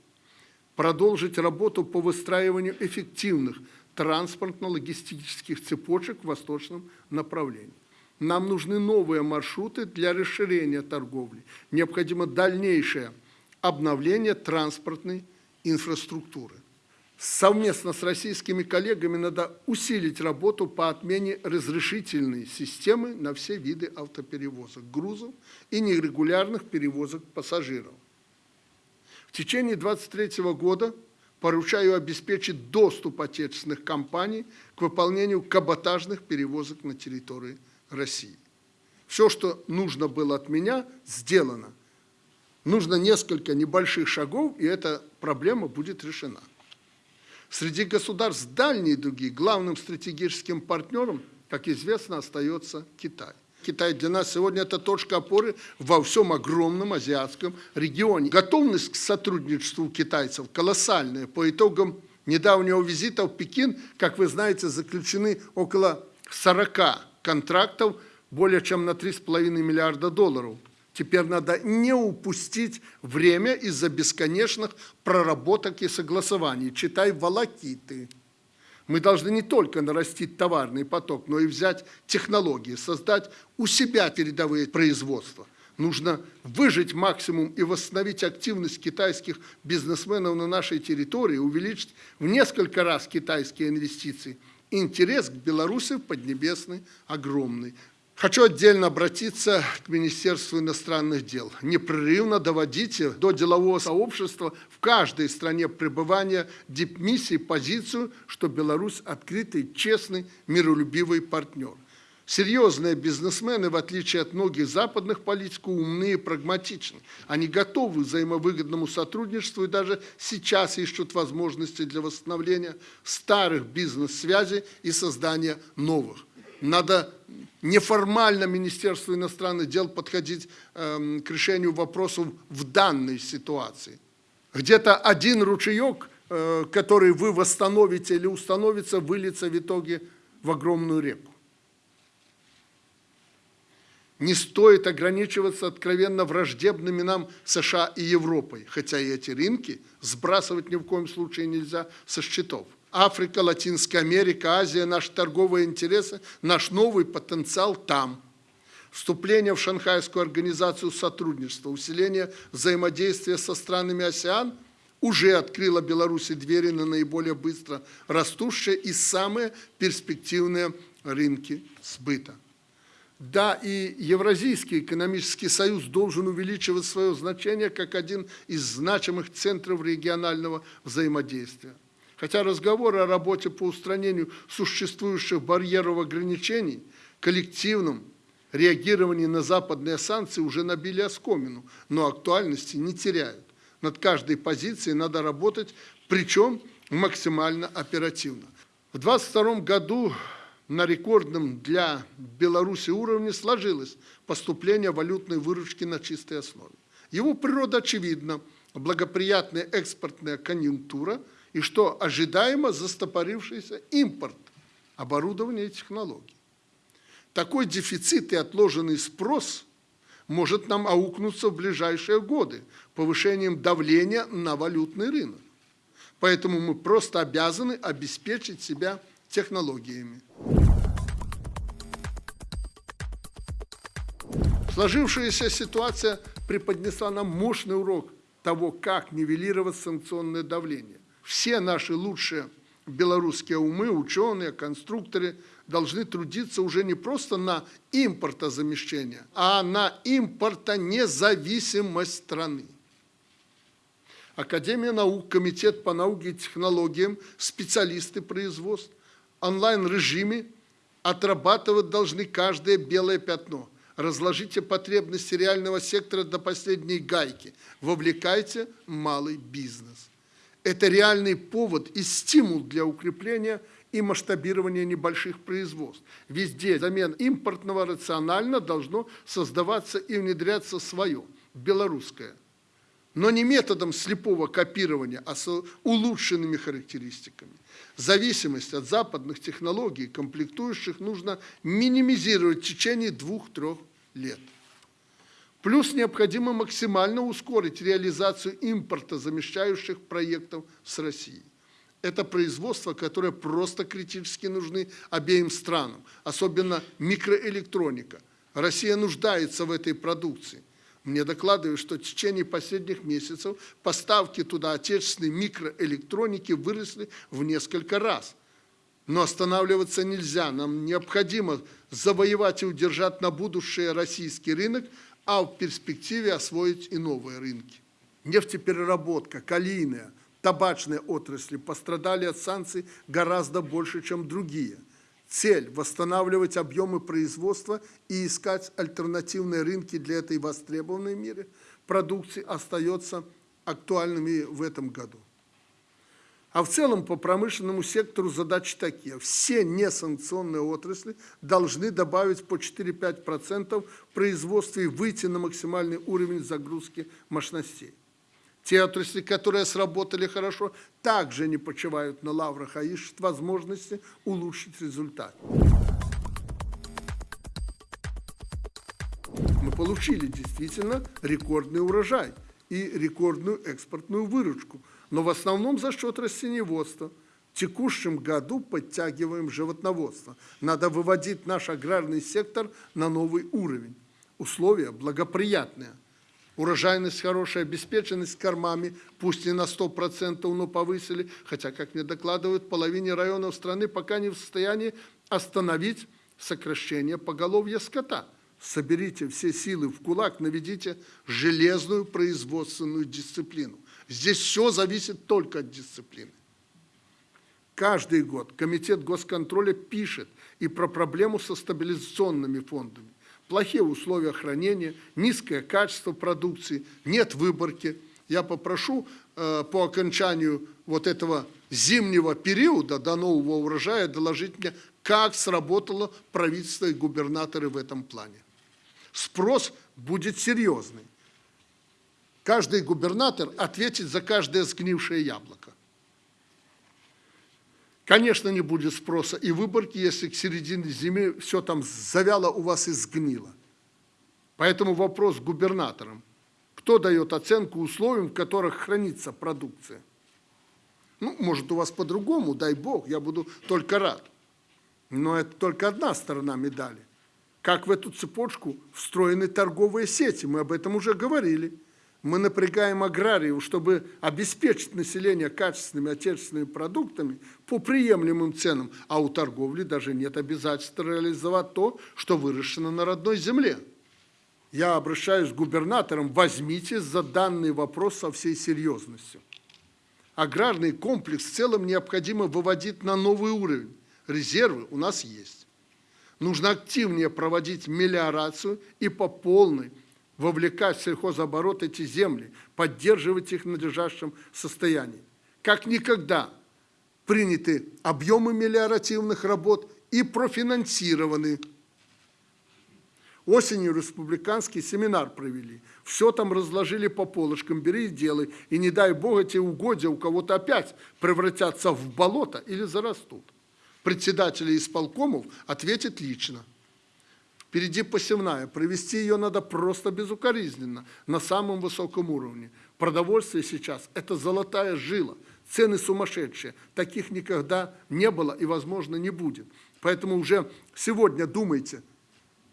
продолжить работу по выстраиванию эффективных транспортно-логистических цепочек в восточном направлении. Нам нужны новые маршруты для расширения торговли. Необходимо дальнейшее обновление транспортной инфраструктуры. Совместно с российскими коллегами надо усилить работу по отмене разрешительной системы на все виды автоперевозок, грузов и нерегулярных перевозок пассажиров. В течение 2023 года поручаю обеспечить доступ отечественных компаний к выполнению каботажных перевозок на территории России. Все, что нужно было от меня, сделано. Нужно несколько небольших шагов, и эта проблема будет решена. Среди государств дальней дуги главным стратегическим партнером, как известно, остается Китай. Китай для нас сегодня это точка опоры во всем огромном азиатском регионе. Готовность к сотрудничеству китайцев колоссальная. По итогам недавнего визита в Пекин, как вы знаете, заключены около 40 контрактов более чем на 3,5 миллиарда долларов. Теперь надо не упустить время из-за бесконечных проработок и согласований. Читай волокиты. Мы должны не только нарастить товарный поток, но и взять технологии, создать у себя передовые производства. Нужно выжить максимум и восстановить активность китайских бизнесменов на нашей территории, увеличить в несколько раз китайские инвестиции. Интерес к Беларуси в Поднебесной огромный. Хочу отдельно обратиться к Министерству иностранных дел. Непрерывно доводите до делового сообщества в каждой стране пребывания дипмиссии позицию, что Беларусь открытый, честный, миролюбивый партнер. Серьезные бизнесмены, в отличие от многих западных политиков, умные и прагматичны. Они готовы к взаимовыгодному сотрудничеству и даже сейчас ищут возможности для восстановления старых бизнес-связей и создания новых. Надо неформально Министерству иностранных дел подходить э, к решению вопросов в данной ситуации. Где-то один ручеек, э, который вы восстановите или установится, выльется в итоге в огромную реку. Не стоит ограничиваться откровенно враждебными нам США и Европой, хотя и эти рынки сбрасывать ни в коем случае нельзя со счетов. Африка, Латинская Америка, Азия, наши торговые интересы, наш новый потенциал там. Вступление в Шанхайскую организацию сотрудничества, усиление взаимодействия со странами АСЕАН уже открыло Беларуси двери на наиболее быстро растущие и самые перспективные рынки сбыта. Да, и Евразийский экономический союз должен увеличивать свое значение как один из значимых центров регионального взаимодействия. Хотя разговоры о работе по устранению существующих барьеров ограничений, коллективном реагировании на западные санкции уже набили оскомину, но актуальности не теряют. Над каждой позицией надо работать, причем максимально оперативно. В 2022 году на рекордном для Беларуси уровне сложилось поступление валютной выручки на чистой основе. Его природа очевидна, благоприятная экспортная конъюнктура и, что ожидаемо, застопорившийся импорт оборудования и технологий. Такой дефицит и отложенный спрос может нам аукнуться в ближайшие годы повышением давления на валютный рынок. Поэтому мы просто обязаны обеспечить себя технологиями. Сложившаяся ситуация преподнесла нам мощный урок того, как нивелировать санкционное давление. Все наши лучшие белорусские умы, ученые, конструкторы должны трудиться уже не просто на импортозамещение, а на импортонезависимость страны. Академия наук, Комитет по науке и технологиям, специалисты производств, онлайн-режиме отрабатывать должны каждое белое пятно. Разложите потребности реального сектора до последней гайки. Вовлекайте малый бизнес. Это реальный повод и стимул для укрепления и масштабирования небольших производств. Везде замен импортного рационально должно создаваться и внедряться свое, белорусское. Но не методом слепого копирования, а с улучшенными характеристиками. Зависимость от западных технологий, комплектующих, нужно минимизировать в течение двух-трех лет. Плюс необходимо максимально ускорить реализацию импорта замещающих проектов с Россией. Это производство, которое просто критически нужны обеим странам, особенно микроэлектроника. Россия нуждается в этой продукции. Мне докладывают, что в течение последних месяцев поставки туда отечественной микроэлектроники выросли в несколько раз. Но останавливаться нельзя. Нам необходимо завоевать и удержать на будущее российский рынок, а в перспективе освоить и новые рынки. Нефтепереработка, калийная, табачные отрасли пострадали от санкций гораздо больше, чем другие. Цель – восстанавливать объемы производства и искать альтернативные рынки для этой востребованной мире продукции остается актуальными в этом году. А в целом по промышленному сектору задачи такие. Все несанкционные отрасли должны добавить по 4-5% в производстве и выйти на максимальный уровень загрузки мощностей. Те отрасли, которые сработали хорошо, также не почивают на лаврах, а ищут возможности улучшить результат. Мы получили действительно рекордный урожай и рекордную экспортную выручку – но в основном за счет растениеводства. В текущем году подтягиваем животноводство. Надо выводить наш аграрный сектор на новый уровень. Условия благоприятные. Урожайность хорошая, обеспеченность кормами, пусть не на 100%, но повысили, хотя, как мне докладывают, половине районов страны пока не в состоянии остановить сокращение поголовья скота. Соберите все силы в кулак, наведите железную производственную дисциплину. Здесь все зависит только от дисциплины. Каждый год Комитет госконтроля пишет и про проблему со стабилизационными фондами. Плохие условия хранения, низкое качество продукции, нет выборки. Я попрошу э, по окончанию вот этого зимнего периода до нового урожая доложить мне, как сработало правительство и губернаторы в этом плане. Спрос будет серьезный. Каждый губернатор ответит за каждое сгнившее яблоко. Конечно, не будет спроса и выборки, если к середине зимы все там завяло у вас и сгнило. Поэтому вопрос губернаторам. Кто дает оценку условиям, в которых хранится продукция? Ну, может, у вас по-другому, дай бог, я буду только рад. Но это только одна сторона медали. Как в эту цепочку встроены торговые сети, мы об этом уже говорили. Мы напрягаем аграриев, чтобы обеспечить население качественными отечественными продуктами по приемлемым ценам, а у торговли даже нет обязательства реализовать то, что выращено на родной земле. Я обращаюсь к губернаторам, возьмите за данный вопрос со всей серьезностью. Аграрный комплекс в целом необходимо выводить на новый уровень. Резервы у нас есть. Нужно активнее проводить мелиорацию и по полной вовлекать в сельхозоборот эти земли, поддерживать их в надлежащем состоянии. Как никогда приняты объемы мелиоративных работ и профинансированы. Осенью республиканский семинар провели. Все там разложили по полочкам, бери и делай. И не дай бог эти угодья у кого-то опять превратятся в болото или зарастут. Председатели исполкомов ответят лично. Впереди посевная. Провести ее надо просто безукоризненно, на самом высоком уровне. Продовольствие сейчас – это золотая жила. Цены сумасшедшие. Таких никогда не было и, возможно, не будет. Поэтому уже сегодня думайте,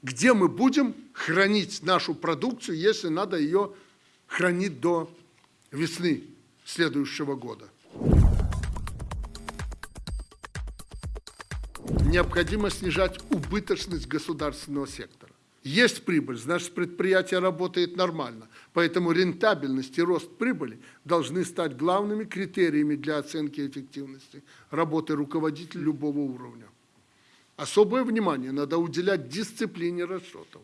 где мы будем хранить нашу продукцию, если надо ее хранить до весны следующего года. Необходимо снижать убыточность государственного сектора. Есть прибыль, значит предприятие работает нормально. Поэтому рентабельность и рост прибыли должны стать главными критериями для оценки эффективности работы руководителя любого уровня. Особое внимание надо уделять дисциплине расчетов.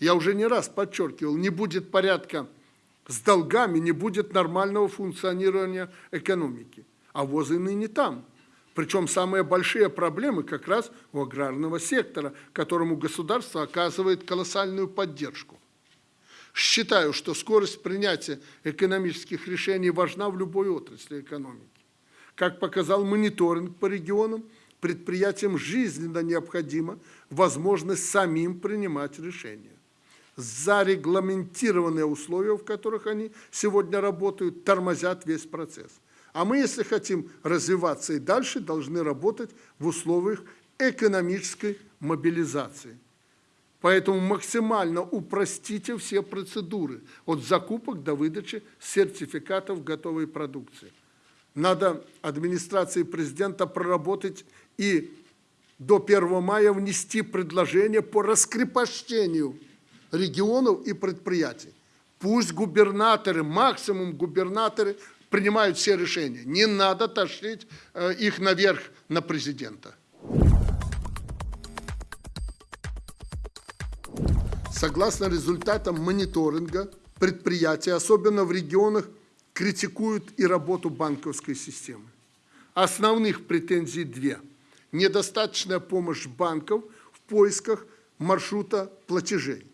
Я уже не раз подчеркивал, не будет порядка с долгами, не будет нормального функционирования экономики. А возы ныне там – причем самые большие проблемы как раз у аграрного сектора, которому государство оказывает колоссальную поддержку. Считаю, что скорость принятия экономических решений важна в любой отрасли экономики. Как показал мониторинг по регионам, предприятиям жизненно необходима возможность самим принимать решения. Зарегламентированные условия, в которых они сегодня работают, тормозят весь процесс. А мы, если хотим развиваться и дальше, должны работать в условиях экономической мобилизации. Поэтому максимально упростите все процедуры от закупок до выдачи сертификатов готовой продукции. Надо администрации президента проработать и до 1 мая внести предложение по раскрепощению регионов и предприятий. Пусть губернаторы, максимум губернаторы принимают все решения. Не надо тащить э, их наверх на президента. Согласно результатам мониторинга, предприятия, особенно в регионах, критикуют и работу банковской системы. Основных претензий две. Недостаточная помощь банков в поисках маршрута платежей.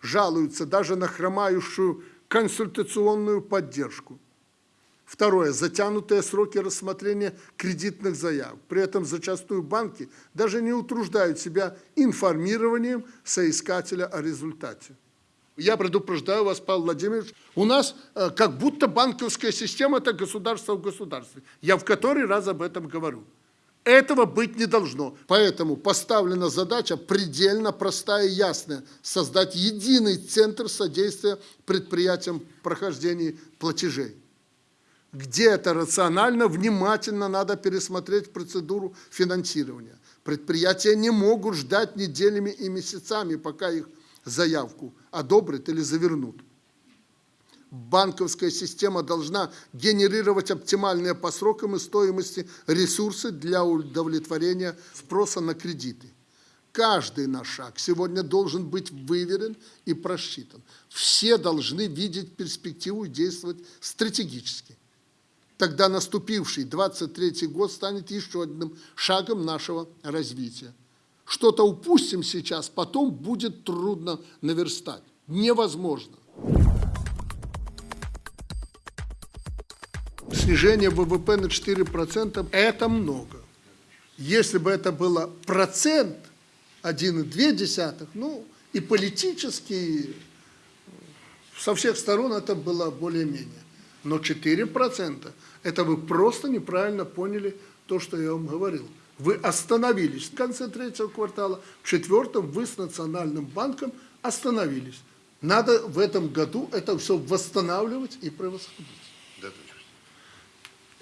Жалуются даже на хромающую консультационную поддержку – Второе. Затянутые сроки рассмотрения кредитных заявок. При этом зачастую банки даже не утруждают себя информированием соискателя о результате. Я предупреждаю вас, Павел Владимирович, у нас э, как будто банковская система – это государство в государстве. Я в который раз об этом говорю. Этого быть не должно. Поэтому поставлена задача предельно простая и ясная – создать единый центр содействия предприятиям прохождения платежей где это рационально, внимательно надо пересмотреть процедуру финансирования. Предприятия не могут ждать неделями и месяцами, пока их заявку одобрят или завернут. Банковская система должна генерировать оптимальные по срокам и стоимости ресурсы для удовлетворения спроса на кредиты. Каждый наш шаг сегодня должен быть выверен и просчитан. Все должны видеть перспективу и действовать стратегически тогда наступивший 23 год станет еще одним шагом нашего развития. Что-то упустим сейчас, потом будет трудно наверстать. Невозможно. Снижение ВВП на 4% – это много. Если бы это было процент, 1,2, ну, И политически, со всех сторон это было более-менее. Но 4% это вы просто неправильно поняли то, что я вам говорил. Вы остановились в конце третьего квартала, в четвертом вы с Национальным банком остановились. Надо в этом году это все восстанавливать и превосходить.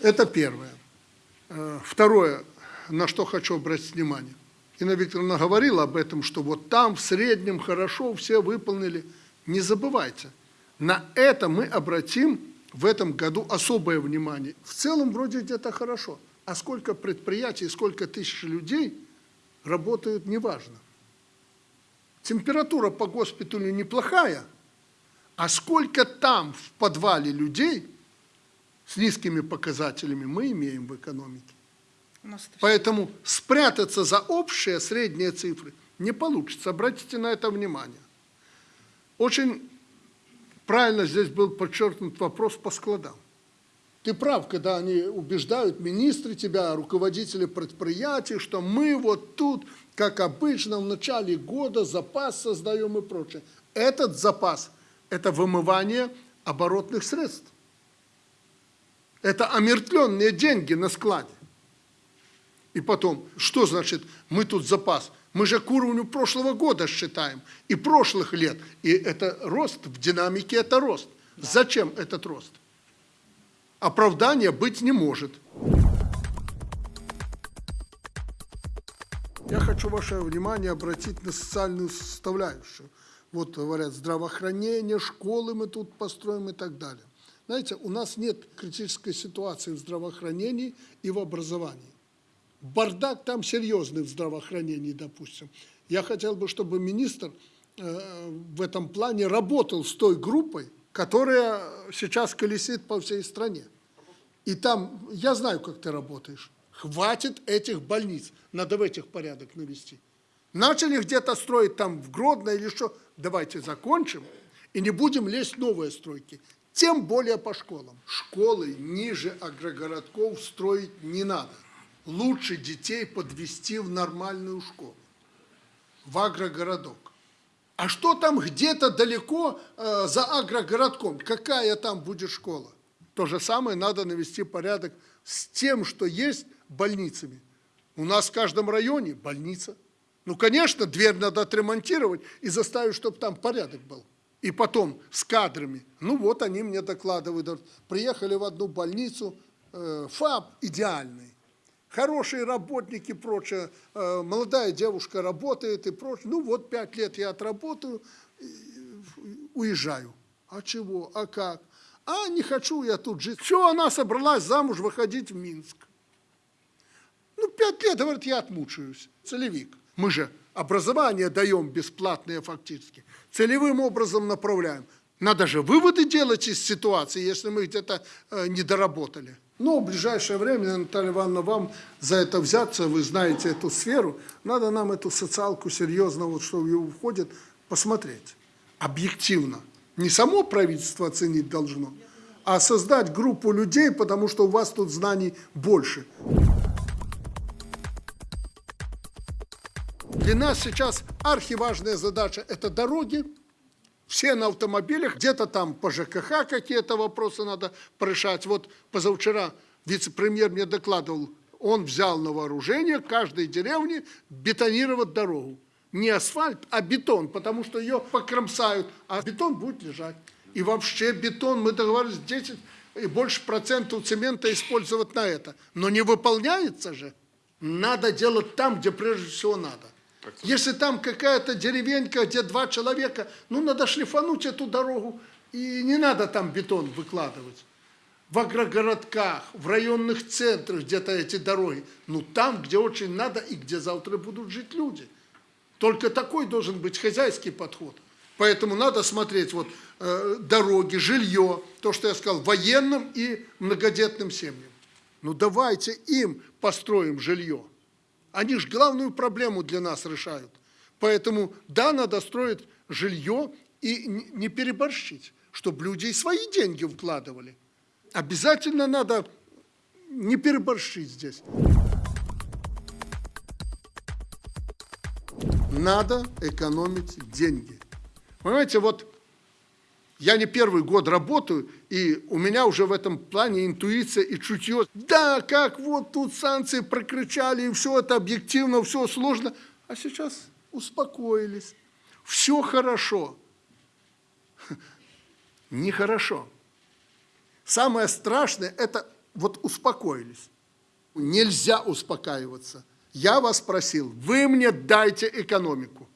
Это первое. Э, Второе, на что хочу обратить внимание. Инна Викторовна говорила об этом, что вот там в среднем хорошо все выполнили. Не забывайте, на это мы обратим в этом году особое внимание. В целом вроде где-то хорошо. А сколько предприятий, сколько тысяч людей работают, неважно. Температура по госпиталю неплохая, а сколько там в подвале людей с низкими показателями мы имеем в экономике. Поэтому спрятаться за общие средние цифры не получится. Обратите на это внимание. Очень правильно здесь был подчеркнут вопрос по складам. Ты прав, когда они убеждают министры тебя, руководители предприятий, что мы вот тут, как обычно, в начале года запас создаем и прочее. Этот запас – это вымывание оборотных средств. Это омертвленные деньги на складе. И потом, что значит мы тут запас? Мы же к уровню прошлого года считаем, и прошлых лет. И это рост, в динамике это рост. Зачем этот рост? Оправдания быть не может. Я хочу ваше внимание обратить на социальную составляющую. Вот говорят, здравоохранение, школы мы тут построим и так далее. Знаете, у нас нет критической ситуации в здравоохранении и в образовании. Бардак там серьезный в здравоохранении, допустим. Я хотел бы, чтобы министр э, в этом плане работал с той группой, которая сейчас колесит по всей стране. И там, я знаю, как ты работаешь, хватит этих больниц, надо в этих порядок навести. Начали где-то строить там в Гродно или что, давайте закончим и не будем лезть новые стройки. Тем более по школам. Школы ниже агрогородков строить не надо. Лучше детей подвести в нормальную школу, в агрогородок. А что там где-то далеко э, за агрогородком? Какая там будет школа? То же самое надо навести порядок с тем, что есть больницами. У нас в каждом районе больница. Ну, конечно, дверь надо отремонтировать и заставить, чтобы там порядок был. И потом с кадрами. Ну вот они мне докладывают. Приехали в одну больницу, э, ФАП идеальный. Хорошие работники и прочее. Э, молодая девушка работает и прочее. Ну вот пять лет я отработаю, уезжаю. А чего? А как? А не хочу я тут жить. Все, она собралась замуж выходить в Минск. Ну, пять лет, говорит, я отмучаюсь. Целевик. Мы же образование даем бесплатное фактически. Целевым образом направляем. Надо же выводы делать из ситуации, если мы где-то э, не доработали. Но в ближайшее время, Наталья Ивановна, вам за это взяться, вы знаете эту сферу, надо нам эту социалку серьезно, вот что в ее входит, посмотреть объективно. Не само правительство оценить должно, а создать группу людей, потому что у вас тут знаний больше. Для нас сейчас архиважная задача – это дороги, все на автомобилях, где-то там по ЖКХ какие-то вопросы надо решать. Вот позавчера вице-премьер мне докладывал, он взял на вооружение каждой деревне бетонировать дорогу. Не асфальт, а бетон, потому что ее покромсают, а бетон будет лежать. И вообще бетон, мы договорились, 10 и больше процентов цемента использовать на это. Но не выполняется же. Надо делать там, где прежде всего надо. Если там какая-то деревенька, где два человека, ну, надо шлифануть эту дорогу, и не надо там бетон выкладывать. В агрогородках, в районных центрах где-то эти дороги. Ну, там, где очень надо и где завтра будут жить люди. Только такой должен быть хозяйский подход. Поэтому надо смотреть вот э, дороги, жилье, то, что я сказал, военным и многодетным семьям. Ну, давайте им построим жилье. Они же главную проблему для нас решают. Поэтому, да, надо строить жилье и не переборщить, чтобы люди и свои деньги вкладывали. Обязательно надо не переборщить здесь. надо экономить деньги. Понимаете, вот я не первый год работаю, и у меня уже в этом плане интуиция и чутье. Да, как вот тут санкции прокричали, и все это объективно, все сложно. А сейчас успокоились. Все хорошо. *laughs* Нехорошо. Самое страшное – это вот успокоились. Нельзя успокаиваться. Я вас просил, вы мне дайте экономику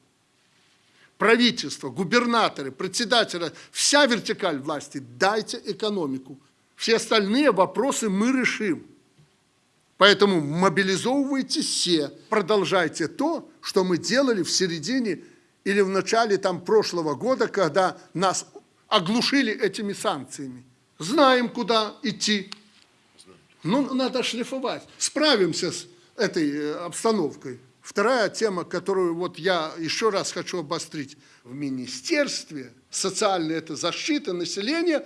правительство, губернаторы, председателя, вся вертикаль власти, дайте экономику. Все остальные вопросы мы решим. Поэтому мобилизовывайте все, продолжайте то, что мы делали в середине или в начале там, прошлого года, когда нас оглушили этими санкциями. Знаем, куда идти. Ну, надо шлифовать. Справимся с этой э, обстановкой. Вторая тема, которую вот я еще раз хочу обострить. В Министерстве социальной это защиты населения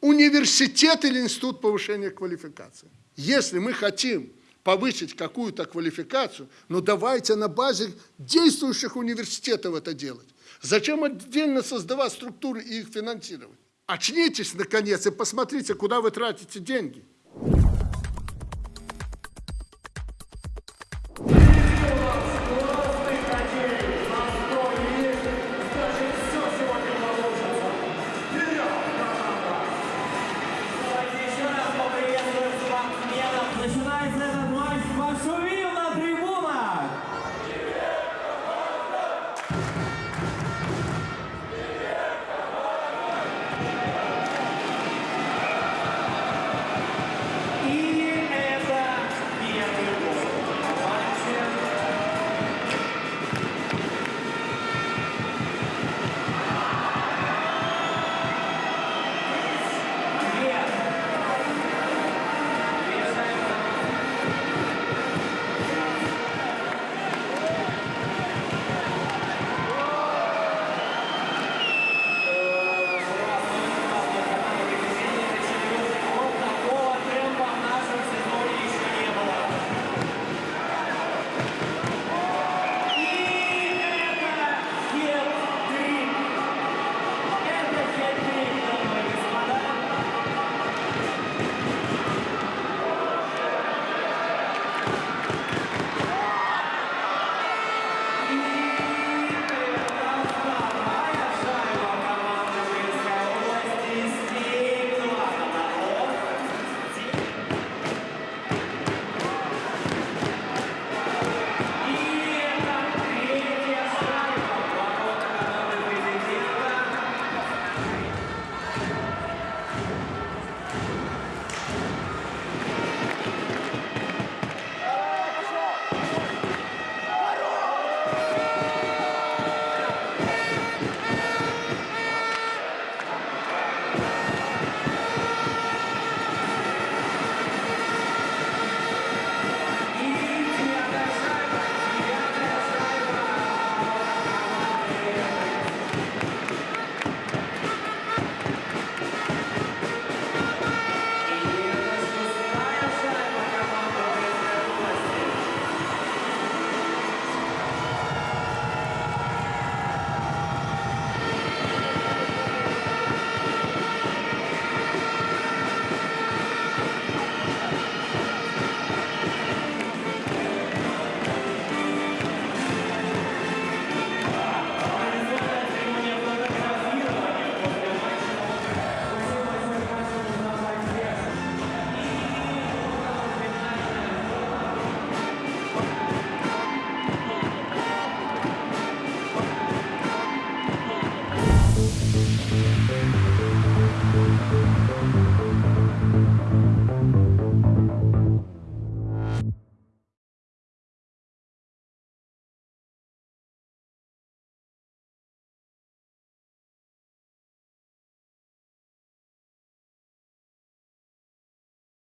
университет или институт повышения квалификации. Если мы хотим повысить какую-то квалификацию, ну давайте на базе действующих университетов это делать. Зачем отдельно создавать структуры и их финансировать? Очнитесь, наконец, и посмотрите, куда вы тратите деньги.